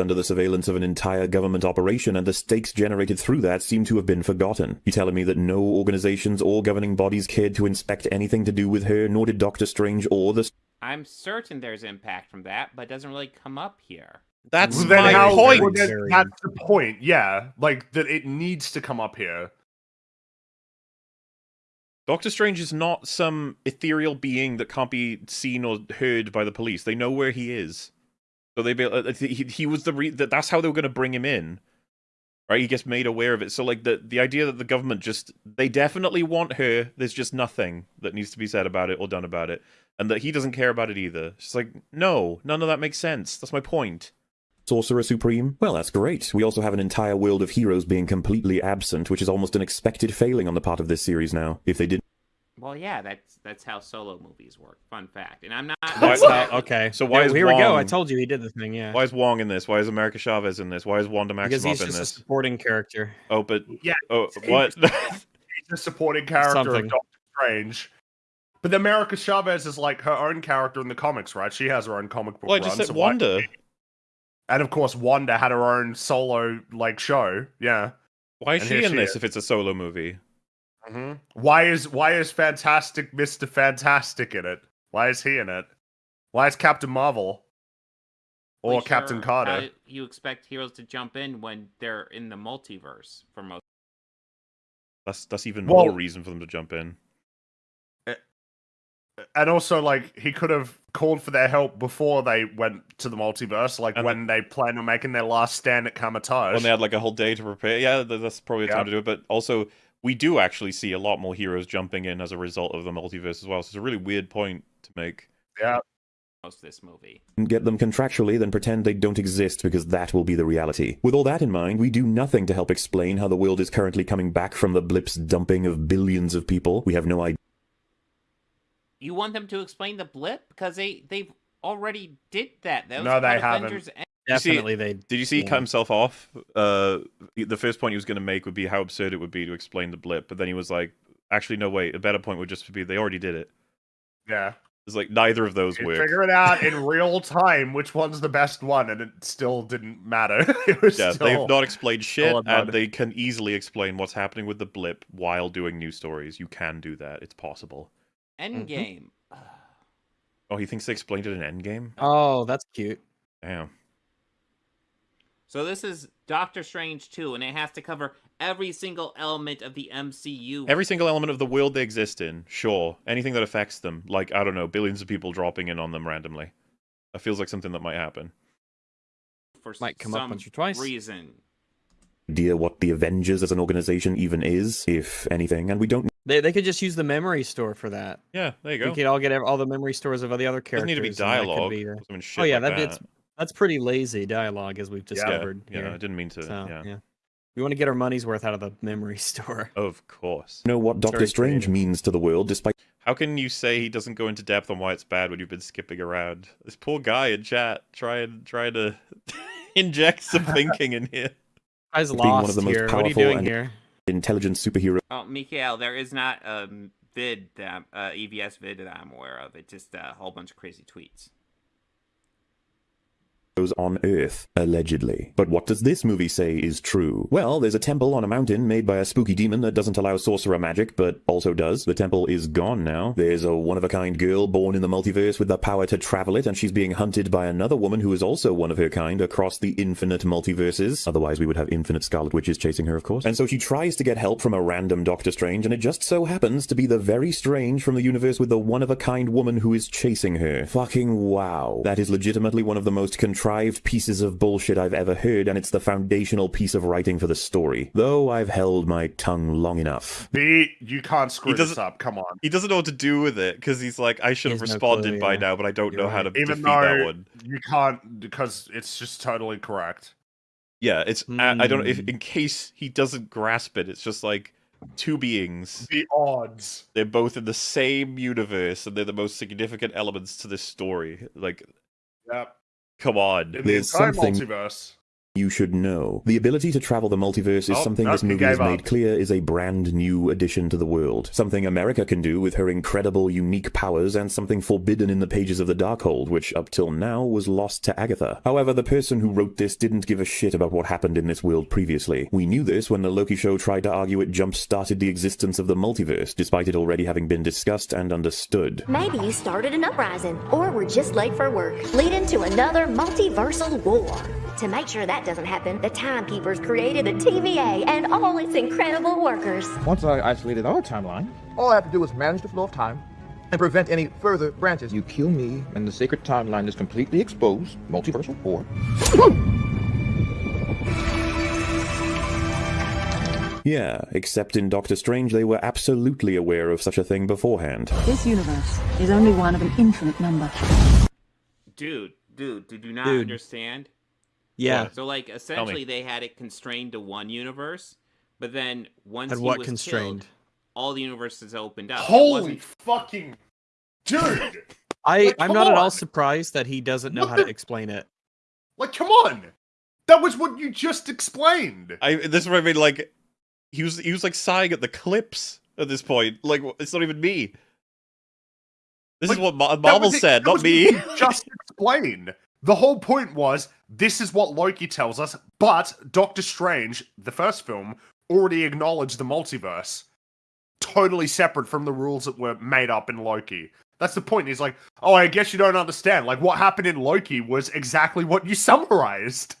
Under the surveillance of an entire government operation, and the stakes generated through that seem to have been forgotten. You telling me that no organizations or governing bodies cared to inspect anything to do with her, nor did Doctor Strange or the I'm certain there's impact from that, but it doesn't really come up here. That's then my how, point. well, that's the point. Yeah, like that it needs to come up here. Doctor Strange is not some ethereal being that can't be seen or heard by the police. They know where he is, so they be. Uh, he, he was the re- that that's how they were going to bring him in, right? He gets made aware of it. So like the the idea that the government just they definitely want her. There's just nothing that needs to be said about it or done about it, and that he doesn't care about it either. Just like no, none of that makes sense. That's my point. Sorcerer Supreme? Well, that's great. We also have an entire world of heroes being completely absent, which is almost an expected failing on the part of this series now. If they did Well, yeah, that's that's how solo movies work. Fun fact. And I'm not. Why- how- okay. So why Yeah, is here we go. I told you he did the thing. Yeah. Why is Wong in this? Why is America Chavez in this? Why is Wanda Maximoff Because he's in just a this? supporting character. Oh, but Yeah. oh, he- what? He's a supporting character Something. of Doctor Strange. But the America Chavez is like her own character in the comics, right? She has her own comic book well, I run. just said so why- Wanda. And of course, Wanda had her own solo like show. Yeah. Why is And she in she this is. if it's a solo movie? Hmm Why is why is Fantastic Mister Fantastic in it? Why is he in it? Why is Captain Marvel or Really Captain sure Carter? You expect heroes to jump in when they're in the multiverse for most? That's that's even Well- more reason for them to jump in. and also like he could have called for their help before they went to the multiverse, like And when they planned on making their last stand at Kamar-Taj. When they had like a whole day to prepare, yeah, that's probably a time to do it. But also, we do actually see a lot more heroes jumping in as a result of the multiverse as well. So it's a really weird point to make. Yeah. Most of this movie. get them contractually, then pretend they don't exist because that will be the reality. With all that in mind, we do nothing to help explain how the world is currently coming back from the blip's dumping of billions of people. We have no idea. You want them to explain the blip because they they've already did that. that was No, part they of haven't. Avengers End- Did you see- Definitely, they. Did you see he cut himself off? Uh, the first point he was going to make would be how absurd it would be to explain the blip, but then he was like, "Actually, no, wait. A better point would just be they already did it." yeah, It's like neither of those you work. figure it out in real time which one's the best one, and it still didn't matter. it was Yeah, still... they've not explained shit, and they can easily explain what's happening with the blip while doing news stories. You can do that; it's possible. Endgame. Oh, he thinks they explained it in Endgame. Oh, that's cute. Damn. So this is Doctor Strange 2, and it has to cover every single element of the MCU. Every single element of the world they exist in, sure. Anything that affects them, like I don't know, billions of people dropping in on them randomly. That feels like something that might happen. for Might come up once or twice. reason. idea what the Avengers as an organization even is, if anything, and we don't They, they could just use the memory store for that. Yeah, there you go. We could all get all the memory stores of all the other characters. Doesn't need to be and that could dialogue. be, uh, oh yeah, like that, it's that. That's pretty lazy dialogue as we've discovered. yeah, here. I didn't mean to. So, yeah. we want to get our money's worth out of the memory store. Of course. know what Doctor Strange creative. means to the world, despite How can you say he doesn't go into depth on why it's bad when you've been skipping around? This poor guy in chat trying trying to inject some thinking in here. I was being one lost of the most here. What are you doing here? intelligent superhero Oh, Mikael, there is not a vid that uh, EVS vid that I'm aware of. It's just a whole bunch of crazy tweets. On Earth, allegedly. But what does this movie say is true? Well, there's a temple on a mountain made by a spooky demon that doesn't allow sorcerer magic, but also does. The temple is gone now. There's a one-of-a-kind girl born in the multiverse with the power to travel it, and she's being hunted by another woman who is also one of her kind across the infinite multiverses. Otherwise, we would have infinite Scarlet Witches chasing her, of course. And so she tries to get help from a random Doctor Strange, and it just so happens to be the very strange from the universe with the one-of-a-kind woman who is chasing her. Fucking wow. That is legitimately one of the most contrived pieces of bullshit I've ever heard, and it's the foundational piece of writing for the story. Though I've held my tongue long enough. B, you can't screw this up. Come on. He doesn't know what to do with it because he's like, I should have has no responded clue, by yeah. now, but I don't know how to Even defeat that though one. you can't because it's just totally correct. Yeah, it's I, I don't know if Hmm. in case he doesn't grasp it, it's just like two beings. The odds. They're both in the same universe, and they're the most significant elements to this story. Like, Yep. Come on. In the There's entire something- multiverse. You should know. The ability to travel the multiverse is Oh, something this movie has made clear is a brand new addition to the world. Something America can do with her incredible, unique powers, and something forbidden in the pages of the Darkhold, which up till now was lost to Agatha. However, the person who wrote this didn't give a shit about what happened in this world previously. We knew this when the Loki show tried to argue it jump started the existence of the multiverse, despite it already having been discussed and understood. Maybe you started an uprising, or were just late for work, leading to another multiversal war. To make sure that doesn't happen, the Timekeepers created the TVA and all its incredible workers. Once I isolated our timeline, all I have to do is manage the flow of time and prevent any further branches. You kill me, and the sacred timeline is completely exposed. Multiversal war. Yeah, except in Doctor Strange they were absolutely aware of such a thing beforehand. This universe is only one of an infinite number. Dude, dude, did you not Dude. understand? Yeah. So like essentially they had it constrained to one universe, but then once Had he what was constrained? killed, all the universes opened up. Holy wasn't- fucking dude! I Like, I'm come not at all surprised that he doesn't know What how the- to explain it. Like, come on! That was what you just explained. I this is what I mean. Like he was he was like sighing at the clips at this point. Like it's not even me. This is what Marvel said, not me. Just explain. The whole point was this is what Loki tells us, but Doctor Strange, the first film, already acknowledged the multiverse. Totally separate from the rules that were made up in Loki. That's the point. He's like, oh, I guess you don't understand. Like, what happened in Loki was exactly what you summarized.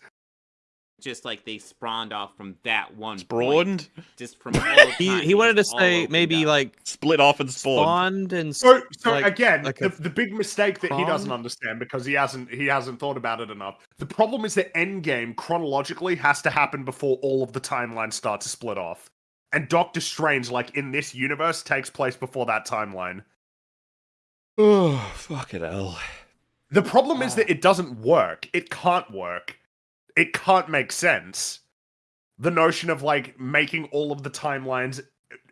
Just like they spawned off from that one Spawned? point. Just from all He time, he wanted to say maybe up. like split off and spawned. spawned and So, so like- again, like the, the big mistake that he doesn't understand because he hasn't he hasn't thought about it enough. The problem is that Endgame chronologically has to happen before all of the timelines start to split off, and Doctor Strange, like in this universe, takes place before that timeline. Oh fuck it hell! The problem is ah. that it doesn't work. It can't work. It can't make sense. The notion of like making all of the timelines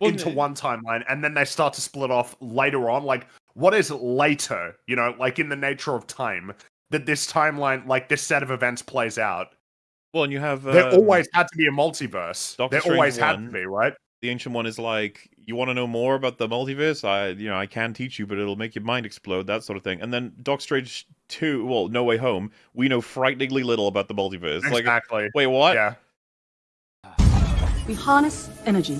Well, into one timeline and then they start to split off later on. Like, what is later? You know, like in the nature of time that this timeline, like this set of events plays out. Well, and you have there um, always had to be a multiverse. Doctor there Strange always had to be, right? The ancient one is like, you want to know more about the multiverse? I, you know, I can teach you, but it'll make your mind explode, that sort of thing. And then Doctor Strange two, well, No Way Home, we know frighteningly little about the multiverse. Exactly. Like, wait, what? Yeah. We harness energy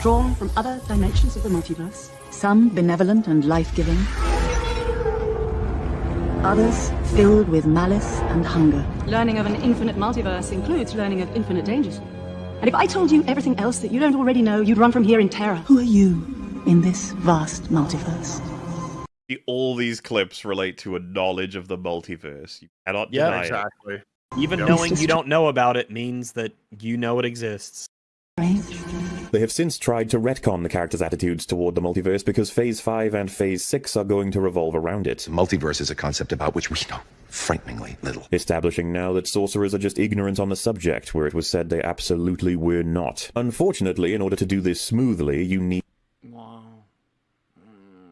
drawn from other dimensions of the multiverse, some benevolent and life giving, others filled with malice and hunger. Learning of an infinite multiverse includes learning of infinite dangers. And if I told you everything else that you don't already know, you'd run from here in terror. Who are you in this vast multiverse? All these clips relate to a knowledge of the multiverse. You cannot Yeah, deny it. exactly. Even Yep. knowing you don't know about it means that you know it exists. They have since tried to retcon the characters' attitudes toward the multiverse because Phase 5 and Phase 6 are going to revolve around it. Multiverse is a concept about which we know frighteningly little. Establishing now that sorcerers are just ignorant on the subject, where it was said they absolutely were not. Unfortunately, in order to do this smoothly, you need. Wow.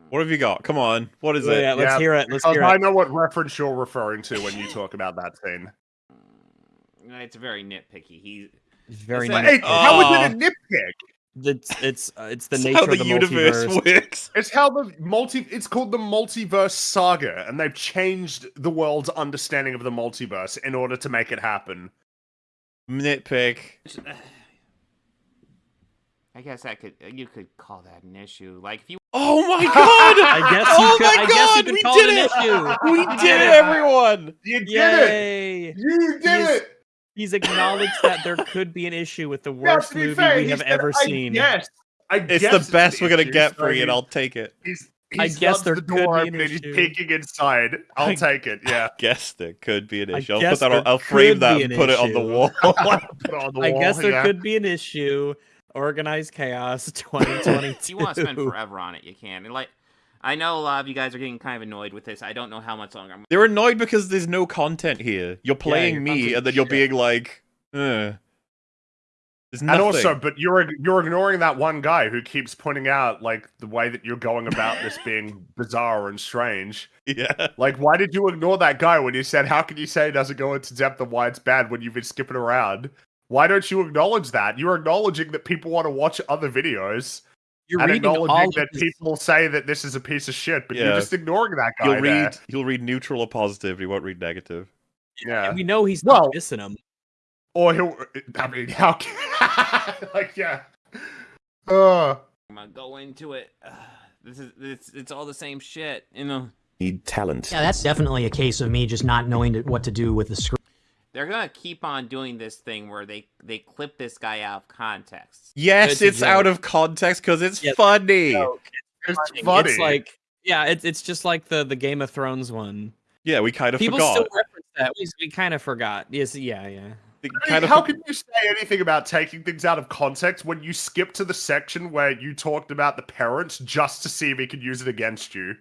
What have you got? Come on. What is Yeah, it? yeah, let's hear it. Let's because hear I it. know what reference you're referring to when you talk about that scene. It's very nitpicky. He It's very It's like- Hey, how is it a nitpick? It's it's uh, it's the It's nature how of the the universe multiverse. works. It's how the multi. It's called the multiverse saga, and they've changed the world's understanding of the multiverse in order to make it happen. Nitpick. I guess that could you could call that an issue. Like if you Oh my god! I guess you oh could- my I guess you god! could we call did it an issue. We did it, everyone! You did Yay! it! You did He's- it! He's acknowledged that there could be an issue with the worst to movie fair, we have said, ever "I seen. Yes, I It's guess the best an we're gonna issue, get for you, and I'll take it. He's, I he guess slugs there the could door be an open and he's peeking inside. I'll I- take it. Yeah. I Guess there could be an issue. I'll guess put that on, there I'll frame could that be and an put it on the issue. wall. Put it on the I wall, guess there yeah. could be an issue. Organized chaos 2022. if you want to spend forever on it, you can. And like I know a lot of you guys are getting kind of annoyed with this. I don't know how much longer I'm They're annoyed because there's no content here. You're playing you're me, and then you're shit. being like, uh. There's And also, but you're you're ignoring that one guy who keeps pointing out like the way that you're going about this being bizarre and strange. Yeah. Like, why did you ignore that guy when you said, "How can you say it doesn't go into depth of why it's bad when you've been skipping around"? Why don't you acknowledge that? You're acknowledging that people want to watch other videos. You're and reading all acknowledging of that his- people say that this is a piece of shit, but Yeah. you're just ignoring that guy. You'll there. read. He'll read neutral or positive. He won't read negative. Yeah. And we know he's Well- not missing them. Or he'll. I mean, how? Can, like, yeah. Uh, I'm gonna go into it. Ugh, this is it's it's all the same shit, you know. Need talent. Yeah, that's definitely a case of me just not knowing what to do with the script. They're gonna keep on doing this thing where they they clip this guy out of context. Yes, It's a it's out of context because it's Yeah, funny. it's It's like yeah, it's it's just like the the Game of Thrones one. Yeah, we kind of People forgot. still reference that. We, we kind of forgot. Yes, yeah, yeah. I mean, kind of how can you say anything about taking things out of context when you skip to the section where you talked about the parents just to see if he could use it against you?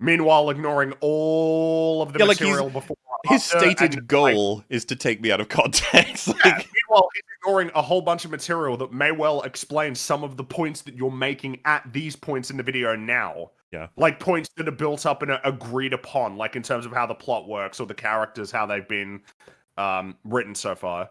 Meanwhile, ignoring all of the Yeah, like material before. His stated and, goal is to take me out of context. Yeah, meanwhile, he's ignoring a whole bunch of material that may well explain some of the points that you're making at these points in the video now. Yeah. Like points that are built up and are agreed upon, like in terms of how the plot works or the characters, how they've been um, written so far.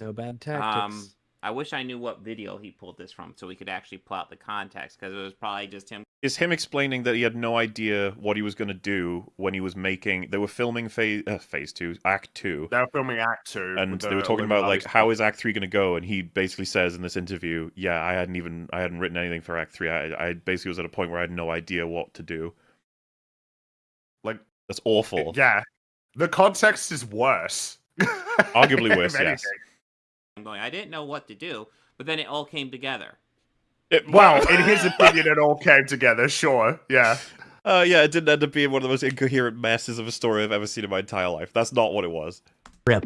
No bad tactics. Um, I wish I knew what video he pulled this from so we could actually plot the context because it was probably just him. Is him explaining that he had no idea what he was going to do when he was making. They were filming phase uh, phase two, act two, They were filming Act Two, and with they were talking about like how is Act three going to go, and he basically says in this interview, "Yeah, I hadn't even I hadn't written anything for Act three. I, I basically was at a point where I had no idea what to do. Like that's awful. Yeah, the context is worse. Arguably worse, yes. anything. I'm going. I didn't know what to do, but then it all came together. It- Well, in his opinion, it all came together. Sure, yeah. Uh, yeah, it didn't end up being one of the most incoherent messes of a story I've ever seen in my entire life. That's not what it was.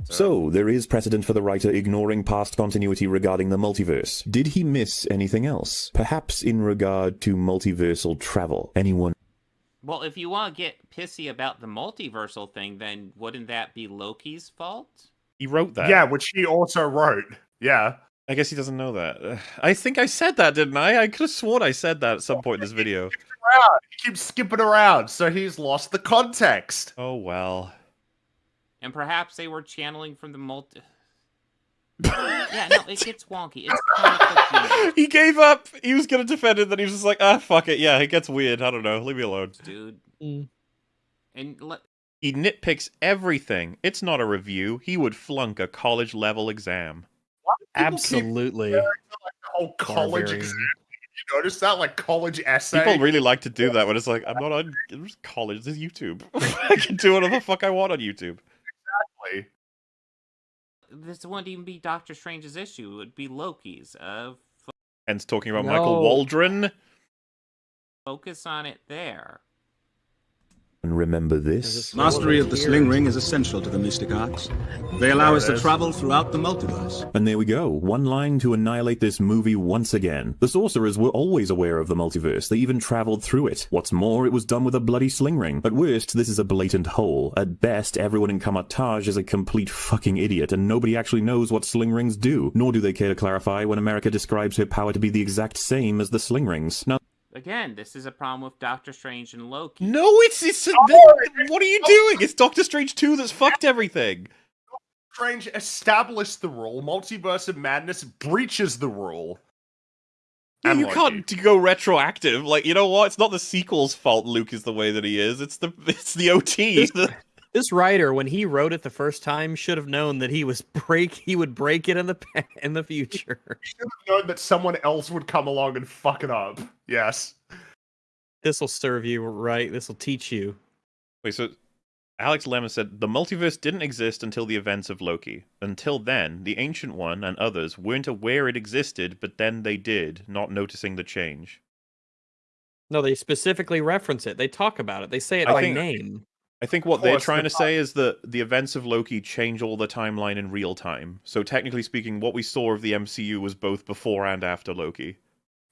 So, there is precedent for the writer ignoring past continuity regarding the multiverse. Did he miss anything else? Perhaps in regard to multiversal travel? Anyone? Well, if you want to get pissy about the multiversal thing, then wouldn't that be Loki's fault? He wrote that. Yeah, which he also wrote. Yeah. I guess he doesn't know that. I think I said that, didn't I? I could have sworn I said that at some point in this video. Around. He keeps skipping around, so he's lost the context. Oh well. And perhaps they were channeling from the multi. yeah, no, it gets wonky. It's comic book universe, he gave up. He was gonna defend it, then he was just like, ah, fuck it. Yeah, it gets weird. I don't know. Leave me alone. dude. Mm. And let, He nitpicks everything. It's not a review. He would flunk a college level exam. Absolutely. The whole college Barbarian. exam. You notice that, like college essay. People really like to do that when it's like, I'm not on it's college. This is YouTube. I can do whatever the fuck I want on YouTube. Exactly. this wouldn't even be Doctor Strange's issue. It would be Loki's. Uh, f- Hence talking about Michael Waldron. focus on it there. And remember this? Mastery of the sling ring is essential to the mystic arts. They allow us to travel throughout the multiverse. And there we go. One line to annihilate this movie once again. The sorcerers were always aware of the multiverse. They even traveled through it. What's more, it was done with a bloody sling ring. At worst, this is a blatant hole. At best, everyone in Kamar-Taj is a complete fucking idiot, and nobody actually knows what sling rings do. Nor do they care to clarify when America describes her power to be the exact same as the sling rings. Now, Again, this is a problem with Doctor Strange and Loki. No, it's it's. Oh, what are you doing? It's Doctor Strange two that's fucked everything. Strange established the rule. Multiverse of Madness breaches the rule. Yeah, And you Loki. can't go retroactive. Like you know what? It's not the sequel's fault. Luke is the way that he is. It's the it's the OT. This writer, when he wrote it the first time, should have known that he was break. He would break it in the in the future. should have known that someone else would come along and fuck it up. Yes. This will serve you right. This will teach you. Wait, so Alex Lemon said the multiverse didn't exist until the events of Loki. Until then, the Ancient One and others weren't aware it existed, but then they did, not noticing the change. No, they specifically reference it. They talk about it. They say it I by think- name. I think what they're trying to say is that the events of Loki change all the timeline in real time. So technically speaking, what we saw of the MCU was both before and after Loki.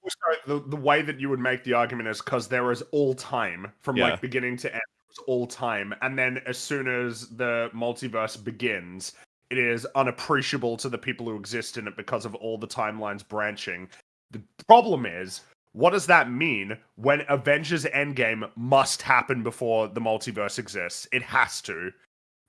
Oh, sorry, the, the way that you would make the argument is because there is all time from Yeah. like beginning to end. It was all time, and then as soon as the multiverse begins, it is unappreciable to the people who exist in it because of all the timelines branching. The problem is, what does that mean when Avengers Endgame must happen before the multiverse exists? It has to.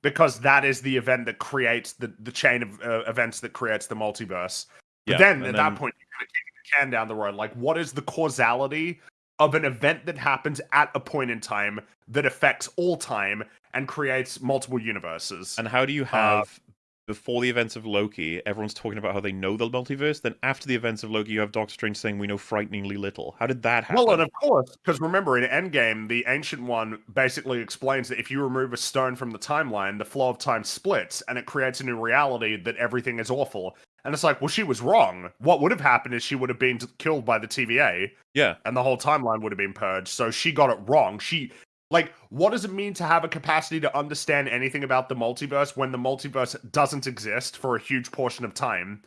Because that is the event that creates the, the chain of uh, events that creates the multiverse. But Yeah, then at then- that point, you're kind of kicking the can down the road. Like, what is the causality of an event that happens at a point in time that affects all time and creates multiple universes? And how do you Uh, have before the events of Loki, everyone's talking about how they know the multiverse. Then after the events of Loki, you have Doctor Strange saying we know frighteningly little. How did that happen? Well, and of course, because remember in Endgame, the Ancient One basically explains that if you remove a stone from the timeline, the flow of time splits and it creates a new reality that everything is awful. And it's like, well, she was wrong. What would have happened is she would have been killed by the TVA, yeah, and the whole timeline would have been purged. So she got it wrong. She, like, what does it mean to have a capacity to understand anything about the multiverse when the multiverse doesn't exist for a huge portion of time?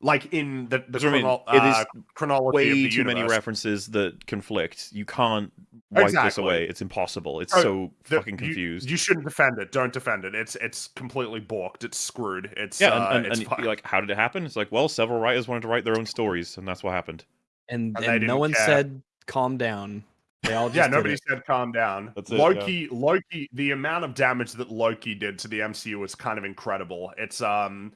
Like in the, the That's what I mean. It uh, is chronology way of the too many references that conflict. You can't wipe this away. It's impossible. It's Oh, so the- fucking confused. You, shouldn't defend it. Don't defend it. It's it's completely balked. It's screwed. It's yeah, uh, and, and, it's and you're like, how did it happen? It's like, well, several writers wanted to write their own stories, and that's what happened. And, And and no one care. said calm down. They all yeah, nobody said calm down. That's it, yeah. Loki, Loki, the amount of damage that Loki did to the MCU was kind of incredible. It's um,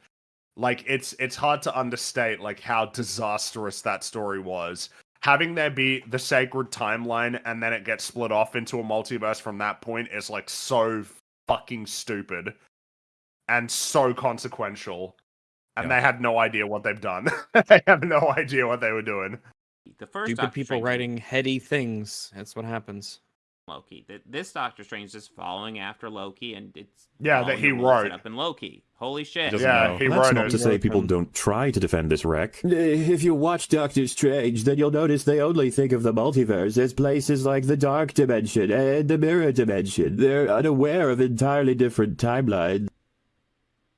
like it's it's hard to understate like how disastrous that story was. Having there be the sacred timeline and then it gets split off into a multiverse from that point is like so fucking stupid and so consequential. And they had no idea what they've done. they have no idea what they were doing. The first Stupid Doctor people Strange writing heady things. That's what happens. Loki. Th- This Doctor Strange is following after Loki, and it's Yeah, that he the wrote. up in Loki. Holy shit! Yeah, he that's wrote not it. to say people don't try to defend this wreck. Uh, if you watch Doctor Strange, then you'll notice they only think of the multiverse as places like the Dark Dimension and the Mirror Dimension. They're unaware of entirely different timelines.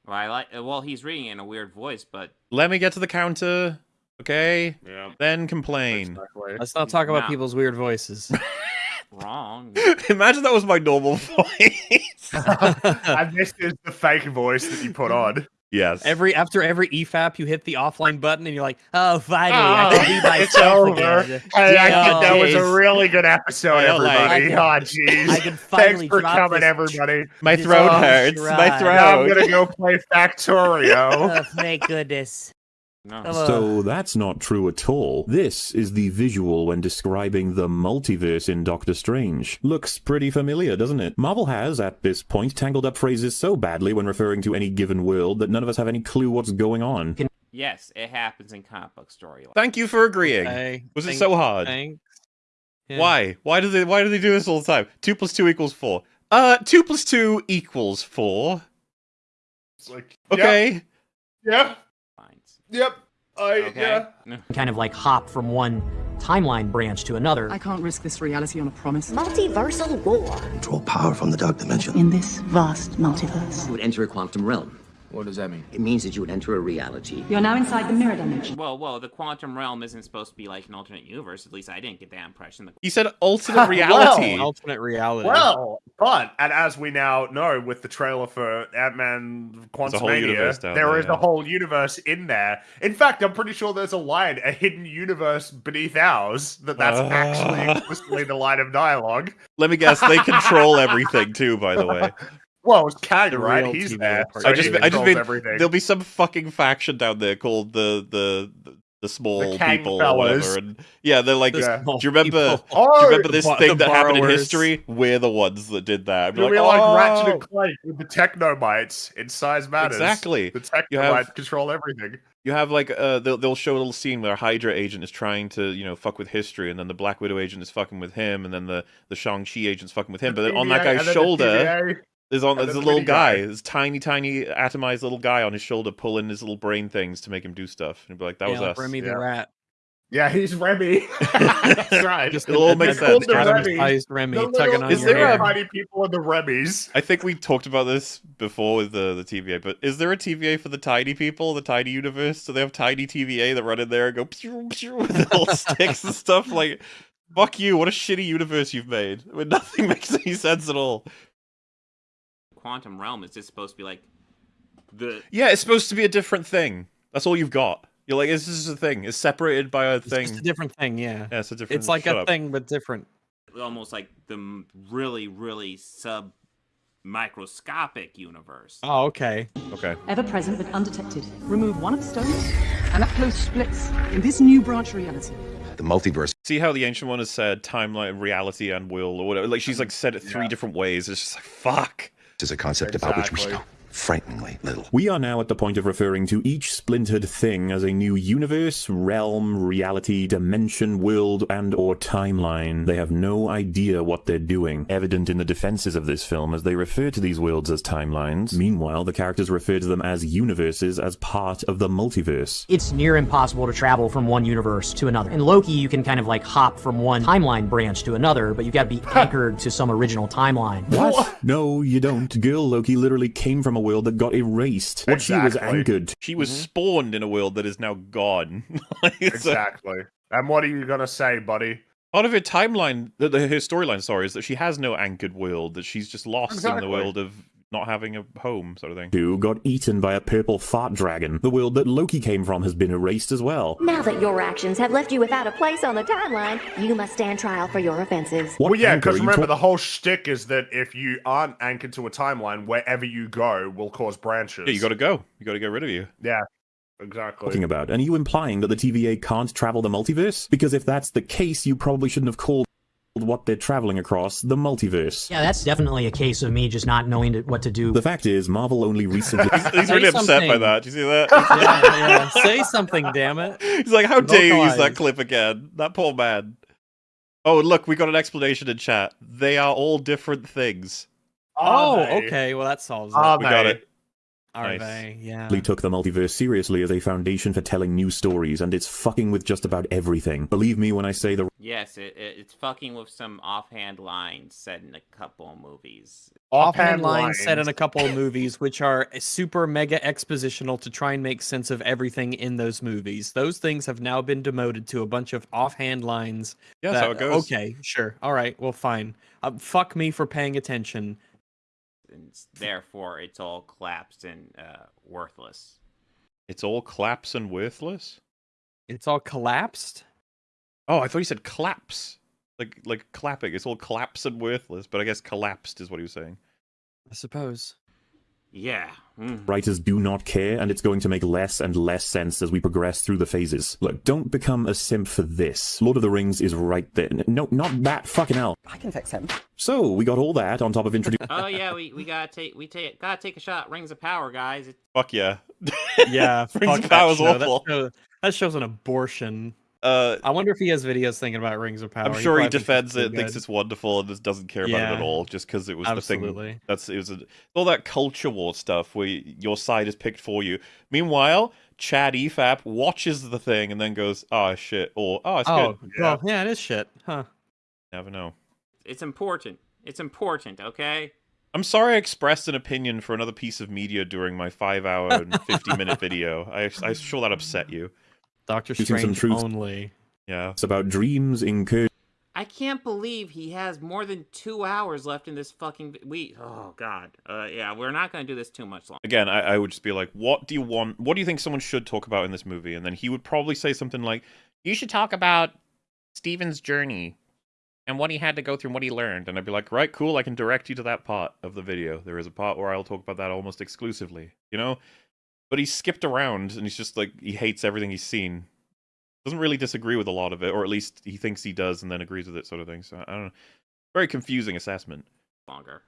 Well, I like. Well, he's reading it in a weird voice, but Let me get to the counter, okay? Yeah. Then complain. Let's not talk about Nah. people's weird voices. wrong. Imagine that was my normal voice. and this is the fake voice that you put on. yes. Every after every E EFAP, you hit the offline button and you're like, "Oh, finally, I oh, can be Oh, myself over. again." Hey, I Oh, think that was a really good episode, I don't like- everybody. I oh, jeez. I can Thanks finally for drop coming, this everybody. My throat long hurts. My throat. Now I'm gonna go play Factorio. Oh, thank goodness. No. So that's not true at all. This is the visual when describing the multiverse in Doctor Strange. Looks pretty familiar, doesn't it? Marvel has, at this point, tangled up phrases so badly when referring to any given world that none of us have any clue what's going on. yes, it happens in comic book storylines. Thank you for agreeing. Okay, Was it so hard? Thanks. Yeah. Why? Why do they? Why do they do this all the time? Two plus two equals four. Uh, two plus two equals four. It's like, Okay. Yeah. Lines. Yep. I Okay. yeah. Kind of like hop from one timeline branch to another. I can't risk this reality on a promise. Multiversal war. Draw power from the dark dimension. In this vast multiverse. You would enter a quantum realm. What does that mean? It means that you would enter a reality. You're now inside the mirror dimension. Well, well, the quantum realm isn't supposed to be like an alternate universe. At least I didn't get that impression. The He said alternate reality. Well, Alternate reality. Well, but and as we now know with the trailer for Ant Man There's a Quantumania, there there, is yeah. a whole universe in there. In fact, I'm pretty sure there's a line, a hidden universe beneath ours, that that's actually Ah. explicitly the line of dialogue. Let me guess. They control everything too. By the way, Well, it's Kang, The right? real He's TVA there. part. I just, he I just mean everything. there'll be some fucking faction down there called the the the, the small The people fellas. or whatever. And yeah, they're like, Yeah. do you remember? people. Do you remember this bo- thing the that happened in history? We're the ones that did that. It'll Be be like, like Ratchet "Oh." and Clank with the Technomites in size matters. Exactly. The You Technomites have- control everything. You have like uh, they'll they'll show a little scene where a Hydra agent is trying to you know fuck with history, and then the Black Widow agent is fucking with him, and then the the Shang Chi agent's fucking with him. But then on that guy's and then the shoulder, TVA. There's on and there's a little guy, guy. this tiny tiny atomized little guy on his shoulder, pulling his little brain things to make him do stuff. And you'd be like, that yeah, was like us. Remy the Yeah. rat. Yeah, he's Remy. That's right. Just- It'll all make sense. the Remy. Remy The tugging little- on Is your there a- hair. tiny people are the Remys. I think we talked about this before with the the TVA, but is there a TVA for the tiny people, the tiny universe? So they have tiny TVA that run in there and go pew, pew, with little sticks and stuff? Like, fuck you! What a shitty universe you've made. I mean, nothing makes any sense at all. Quantum realm is just supposed to be like The Yeah, it's supposed to be a different thing. That's all you've got. You're like, this is a thing. It's separated by a It's thing. it's a different thing, yeah. Yeah, it's a different. It's like a up. thing, but different. almost like the really really sub microscopic universe. Oh, okay. Okay. Ever present but undetected. Remove one of the stones, and that close splits in this new branch reality. The multiverse. See how the ancient one has said timeline, reality, and will, or whatever. Like she's like said it three different ways. It's just like fuck. Is a concept about which we Exactly. Know frighteningly little. We are now at the point of referring to each splintered thing as a new universe, realm, reality, dimension, world, and or timeline. They have no idea what they're doing, evident in the defenses of this film as they refer to these worlds as timelines. Meanwhile, the characters refer to them as universes as part of the multiverse. It's near impossible to travel from one universe to another. In Loki, you can kind of like hop from one timeline branch to another, but you've got to be anchored to some original timeline. What? No, you don't. Girl Loki literally came from a world that got erased. What she was Exactly. anchored. She was Mm-hmm. spawned in a world that is now gone. Like, it's a- Exactly. And what are you gonna say, buddy? Part of her timeline, the, the, her storyline, sorry, is that she has no anchored world. That she's just lost in the world of not having a home, sort of thing. Who got eaten by a purple fart dragon. The world that Loki came from has been erased as well. Now that your actions have left you without a place on the timeline, you must stand trial for your offenses. What well, yeah, because remember the whole shtick is that if you aren't anchored to a timeline, wherever you go will cause branches. Yeah, you got to go. You got to get rid of you. Yeah, exactly. talking about? And are you implying that the TVA can't travel the multiverse? Because if that's the case, you probably shouldn't have called what they're traveling across the multiverse. Yeah, that's definitely a case of me just not knowing to- what to do. The fact is, Marvel only recently. He's Say really upset by that. Do you see that? yeah, yeah. Say something, damn it. He's like, how dare you use that clip again? That poor man. Oh, look, we got an explanation in chat. They are all different things. Oh, they? okay. Well, that solves it. Are we got it. Are nice. they? Yeah. took the multiverse seriously as a foundation for telling new stories, and it's fucking with just about everything. Believe me when I say the Yes, it, it, it's fucking with some offhand lines said in a couple of movies. Offhand lines said in a couple of movies, which are super mega expositional to try and make sense of everything in those movies. Those things have now been demoted to a bunch of offhand lines. Yeah, that's how that- it goes. Okay, sure. All right. Well, fine. Uh, fuck me for paying attention. And therefore, it's all collapsed and uh, worthless. It's all claps and worthless? It's all collapsed. Oh, I thought you said claps. Like like clapping. It's all claps and worthless, but I guess collapsed is what he was saying. I suppose. Yeah. mm. writers do not care, and it's going to make less and less sense as we progress through the phases. Look, don't become a simp for this. Lord of the Rings is right there. No, not that fucking hell. I can fix him. So, we got all that on top of introducing. oh yeah, we, we gotta take we take gotta take a shot. Rings of Power, guys. It, Fuck yeah. Yeah, Rings fuck of that Power's show. That awful. show- That show's an abortion. Uh, I wonder if he has videos thinking about Rings of Power. I'm sure he probably thinks defends it's it, thinks it's wonderful, and just doesn't care about it at all, just because it was the thing. That's it was a, all that culture war stuff where your side is picked for you. Meanwhile, Chad Efap watches the thing and then goes, "Oh shit," or "Oh, it's Oh, good." well, yeah, it is shit, huh? Never know. it's important. It's important. Okay. I'm sorry I expressed an opinion for another piece of media during my five hour and 50 minute video. I, I'm sure that upset you. Doctor Using some Strange truth. only. Yeah. It's about dreams incurred. I can't believe he has more than two hours left in this fucking. vi- We. Oh God. Uh, yeah, we're not gonna do this too much longer. Again, I, I would just be like, what do you want? What do you think someone should talk about in this movie? And then he would probably say something like, you should talk about Steven's journey and what he had to go through and what he learned. And I'd be like, right, cool, I can direct you to that part of the video. There is a part where I'll talk about that almost exclusively, you know? But he skipped around and he's just like, he hates everything he's seen. Doesn't really disagree with a lot of it, or at least he thinks he does and then agrees with it, sort of thing. So I don't know. Very confusing assessment. Longer.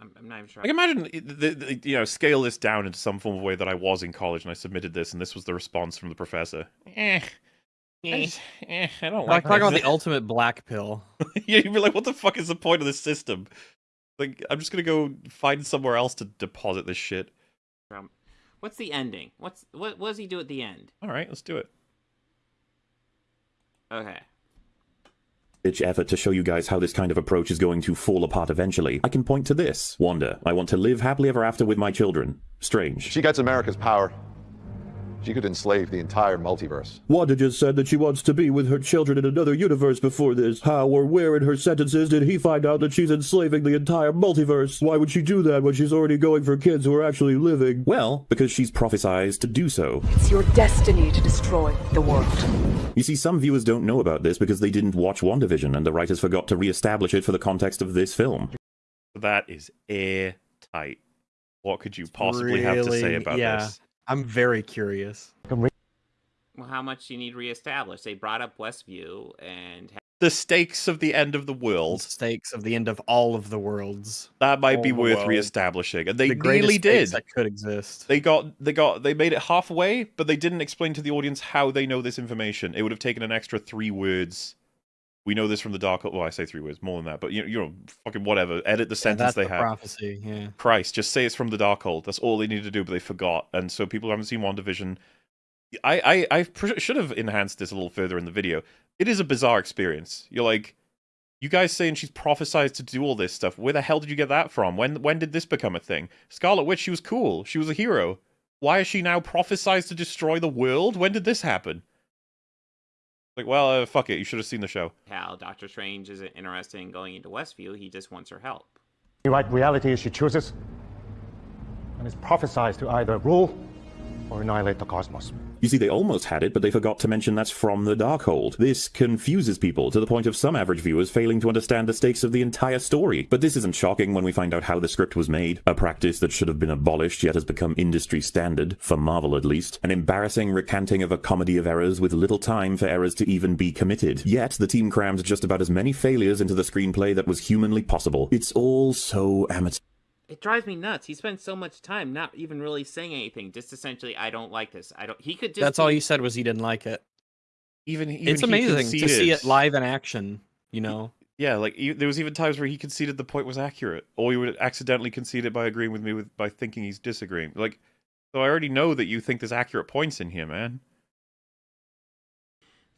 I'm, I'm not even sure. Like imagine the, the, you know scale this down into some form of way that I was in college and I submitted this and this was the response from the professor. Eh, I, just- eh, I don't Like like. talk about the ultimate black pill. yeah, you'd be like, what the fuck is the point of this system? Like, I'm just gonna go find somewhere else to deposit this shit. Um, What's the ending? What's what? What does he do at the end? All right, let's do it. Okay. ditch effort to show you guys how this kind of approach is going to fall apart eventually. I can point to this. Wanda, I want to live happily ever after with my children. Strange. She gets America's power. She She could enslave the entire multiverse. Wanda just said that she wants to be with her children in another universe before this. How or where in her sentences did he find out that she's enslaving the entire multiverse? Why would she do that when she's already going for kids who are actually living? Well, because she's prophesized to do so. It's your destiny to destroy the world. You see, some viewers don't know about this because they didn't watch WandaVision and the writers forgot to re-establish it for the context of this film. That is airtight. What could you possibly have to say Really? about yeah. this? I'm very curious. Well, how much do you need reestablished? They brought up Westview and The stakes of the end of the world. Stakes of the end of all of the worlds. That might be All the worth world. reestablishing, and they The greatest nearly did. that could exist. They got they got they made it halfway, but they didn't explain to the audience how they know this information. It would have taken an extra three words. We know this from the dark. Well, I say three words, more than that, but you know, you know, fucking whatever. Edit the Yeah, sentence that's they the have. prophecy. Yeah. Christ, just say it's from the Darkhold. That's all they needed to do, but they forgot. And so people who haven't seen WandaVision. I, I, I pr- should have enhanced this a little further in the video. It is a bizarre experience. You're like, you guys saying she's prophesized to do all this stuff. Where the hell did you get that from? When when did this become a thing? Scarlet Witch, she was cool. She was a hero. Why is she now prophesized to destroy the world? When did this happen? Like, well, uh, fuck it. You should have seen the show. how Doctor Strange isn't interested in going into Westview. He just wants her help. You write reality as she chooses, and is prophesized to either rule or annihilate the cosmos. You see, they almost had it, but they forgot to mention that's from the Darkhold. This confuses people to the point of some average viewers failing to understand the stakes of the entire story. But this isn't shocking when we find out how the script was made. A practice that should have been abolished yet has become industry standard, for Marvel at least. An embarrassing recanting of a comedy of errors with little time for errors to even be committed. Yet the team crammed just about as many failures into the screenplay that was humanly possible. It's all so amateur. It drives me nuts. He spends so much time not even really saying anything. Just essentially, I don't like this. I don't. He could just. That's all be- he said was he didn't like it. Even, even it's he amazing to see it live in action. You know. Yeah, like e- there was even times where he conceded the point was accurate, or he would accidentally concede it by agreeing with me with by thinking he's disagreeing. Like, so I already know that you think there's accurate points in here, man.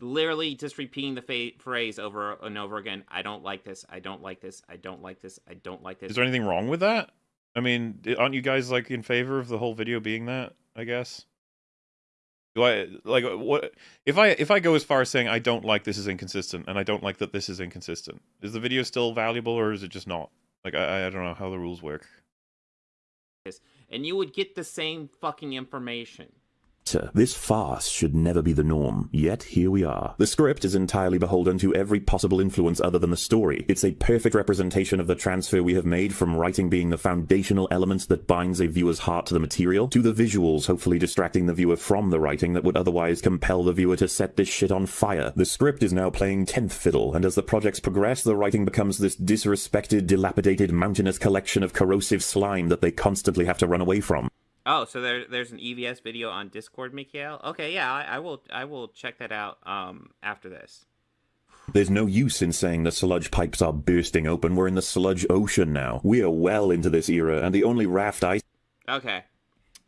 literally just repeating the fa- phrase over and over again. I don't like this. I don't like this. I don't like this. I don't like this. Is there anything wrong with that? I mean, aren't you guys like in favor of the whole video being that? I guess. Do I like uh, what if I if I go as far as saying I don't like this is inconsistent and I don't like that this is inconsistent? Is the video still valuable or is it just not? Like I I don't know how the rules work. and you would get the same fucking information. This farce should never be the norm, yet here we are. The script is entirely beholden to every possible influence other than the story. It's a perfect representation of the transfer we have made from writing being the foundational element that binds a viewer's heart to the material, to the visuals hopefully distracting the viewer from the writing that would otherwise compel the viewer to set this shit on fire. The script is now playing 10th fiddle, and as the projects progress, the writing becomes this disrespected, dilapidated, mountainous collection of corrosive slime that they constantly have to run away from. Oh, so there, there's an EVS video on Discord, Mikhail. Okay, yeah, I, I will, I will check that out. Um, after this. There's no use in saying the sludge pipes are bursting open. We're in the sludge ocean now. We are well into this era, and the only raft I Okay,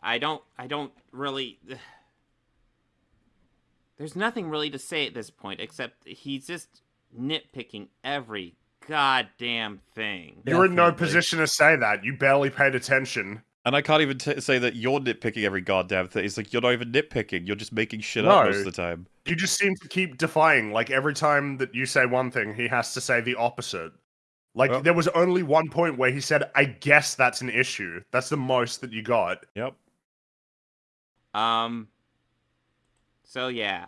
I don't, I don't really. There's nothing really to say at this point except he's just nitpicking every goddamn thing. You're in no position to say that. You barely paid attention. And I can't even t- say that you're nitpicking every goddamn thing. It's like you're not even nitpicking. You're just making shit up most of the time. You just seem to keep defying. Like every time that you say one thing, he has to say the opposite. Like there was only one point where he said, "I guess that's an issue." That's the most that you got. Yep. Um. So yeah,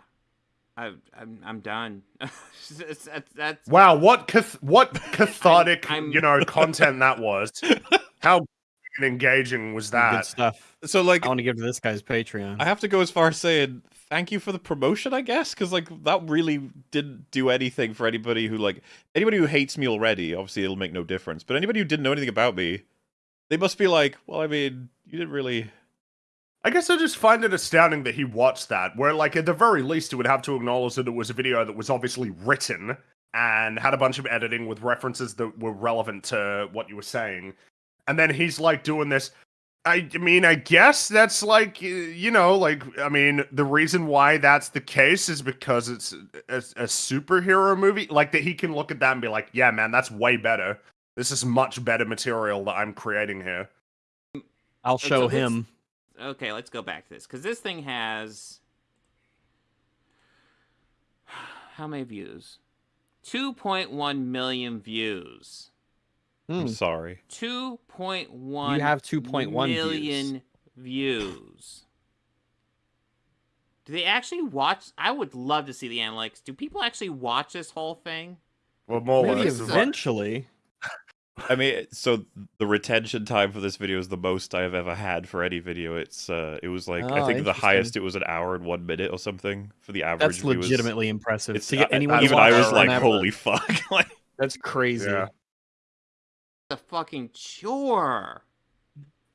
I, I'm, I'm done. that's, that's, that's Wow, what cath- what cathartic, you know, content that was. How f***ing engaging was that? Good stuff. So like, I want to give to this guy's Patreon. I have to go as far as saying thank you for the promotion, I guess, because like that really didn't do anything for anybody who like anybody who hates me already. Obviously, it'll make no difference. But anybody who didn't know anything about me, they must be like, well, I mean, you didn't really. I guess I just find it astounding that he watched that, where, like, at the very least, he would have to acknowledge that it was a video that was obviously written and had a bunch of editing with references that were relevant to what you were saying. And then he's, like, doing this. I mean, I guess that's like, you know, like, I mean, the reason why that's the case is because it's a, a superhero movie. Like, that he can look at that and be like, yeah, man, that's way better. This is much better material that I'm creating here. I'll show this- him. okay, let's go back to this because this thing has how many views? Two point one million views. I'm sorry. Two point one. You have 2.1 million views. views. Do they actually watch? I would love to see the analytics. Do people actually watch this whole thing? Well, more Maybe less. eventually. I mean, so the retention time for this video is the most I have ever had for any video. It's uh, it was like I Oh, think the highest it was an hour and one minute or something for the average. That's viewers. legitimately impressive. It's to get anyone to even I was like, holy fuck! like, That's crazy. Yeah. The fucking chore.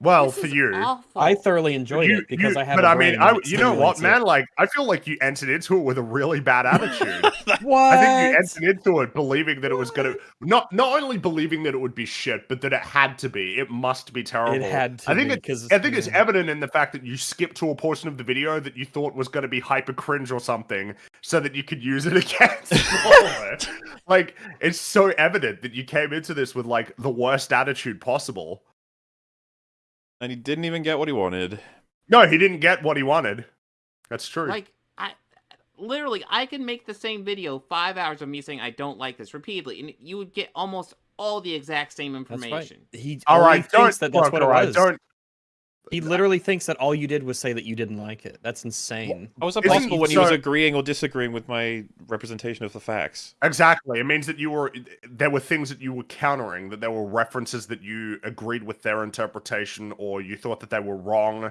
Well, This for you. awful. I thoroughly enjoyed You- it because you- I have. But a I mean, I, you know what, stimulates man? it. Like, I feel like you entered into it with a really bad attitude. What? I think you entered into it believing that it was gonna not not only believing that it would be shit, but that it had to be. It must be terrible. It had to I think be, it, 'cause- I think it's evident in the fact that you skipped to a portion of the video that you thought was going to be hyper cringe or something, so that you could use it against Mauler. Like it's so evident that you came into this with like the worst attitude possible. And he didn't even get what he wanted. No, he didn't get what he wanted. That's true. Like I literally I can make the same video five hours of me saying I don't like this repeatedly, and you would get almost all the exact same That's right. information. He All only right, thinks don't that that's what it all right, was. don't- He literally thinks that all you did was say that you didn't like it. That's insane. How was that Isn't- possible when he was agreeing or disagreeing with my representation of the facts? Exactly. It means that you were there were things that you were countering, that there were references that you agreed with their interpretation or you thought that they were wrong.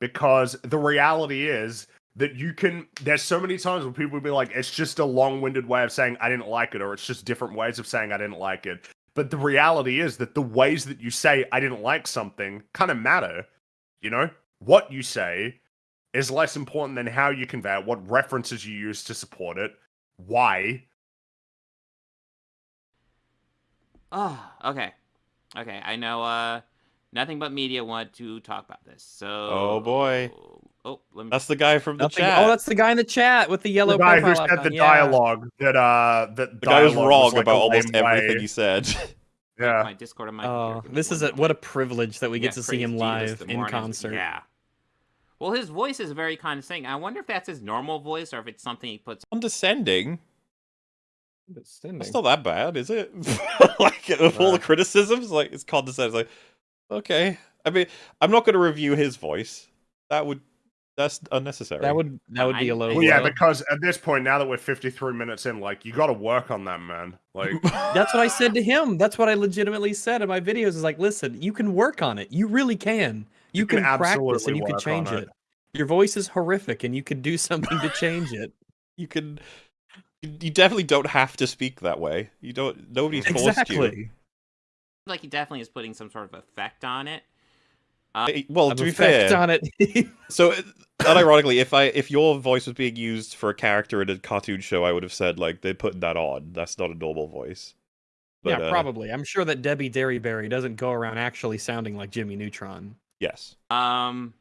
Because the reality is that you can there's so many times when people will be like, it's just a long-winded way of saying I didn't like it, or it's just different ways of saying I didn't like it. But the reality is that the ways that you say I didn't like something kind of matter. You know? What you say is less important than how you convey it, what references you use to support it, why. Oh, okay. Okay, I know uh nothing but media want to talk about this. So Oh boy, Oh, let me that's the guy from the Nothing- chat. Oh, that's the guy in the chat with the yellow the guy who profile said icon. the yeah. dialogue that uh that the guy was dialogue wrong like, about almost everything way. he said. Yeah. my Discord on my Oh, computer. Give me this is one a what a privilege that we Yeah, get to see him live in concert. Yeah. Well, his voice is very condescending. I wonder if that's his normal voice or if it's something he puts. Condescending. It's not that bad, is it? like of all the criticisms, like it's condescending. It's like, okay. I mean, I'm not going to review his voice. That would that's unnecessary. That would that would be a low. Well, yeah, because at this point, now that we're 53 minutes in, like you got to work on that, man. Like, That's what I said to him. That's what I legitimately said in my videos. Is like, listen, you can work on it. You really can. You, can can, practice and you can change it. it. Your voice is horrific, and you could do something to change it. you can. You you definitely don't have to speak that way. You don't. Nobody's forced you. Exactly. Like he definitely is putting some sort of effect on it. Uh, Eh, Well, An to be effect fair, on it. so uh, unironically, if I if your voice was being used for a character in a cartoon show, I would have said like they're putting that on. That's not a normal voice. But, yeah, uh, probably. I'm sure that Debbie Derryberry doesn't go around actually sounding like Jimmy Neutron. Yes. Um.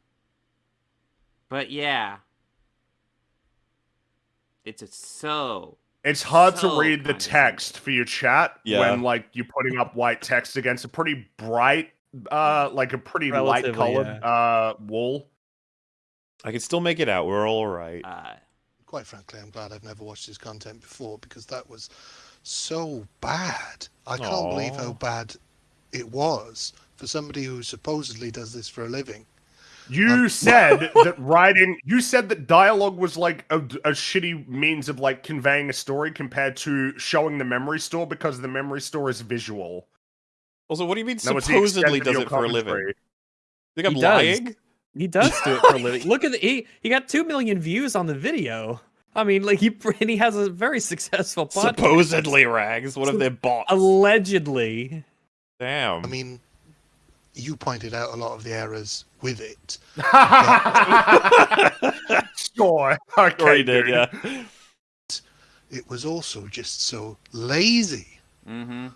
But yeah, it's a so. it's hard So to read the text for your chat Yeah. when like you're putting up white text against a pretty bright, uh, like a pretty light Relatively, colored uh wall. I can still make it out. We're all right. Uh, Quite frankly, I'm glad I've never watched his content before because that was so bad. I can't believe how bad it was for somebody who supposedly does this for a living. You said that writing, you said that dialogue was like a, a shitty means of like conveying a story compared to showing the memory store because the memory store is visual. Also, what do you mean That was the extent supposedly does it for a living? commentary. Think I'm He does. lying? He does do it for a living. Look at the he he got two million views on the video. I mean, like he and he has a very successful podcast. Supposedly, rags. What if they're bots? Allegedly. Damn. I mean, you pointed out a lot of the errors with it. Sure. Okay. Sure did, dude. yeah. It was also just so lazy. mm-hmm.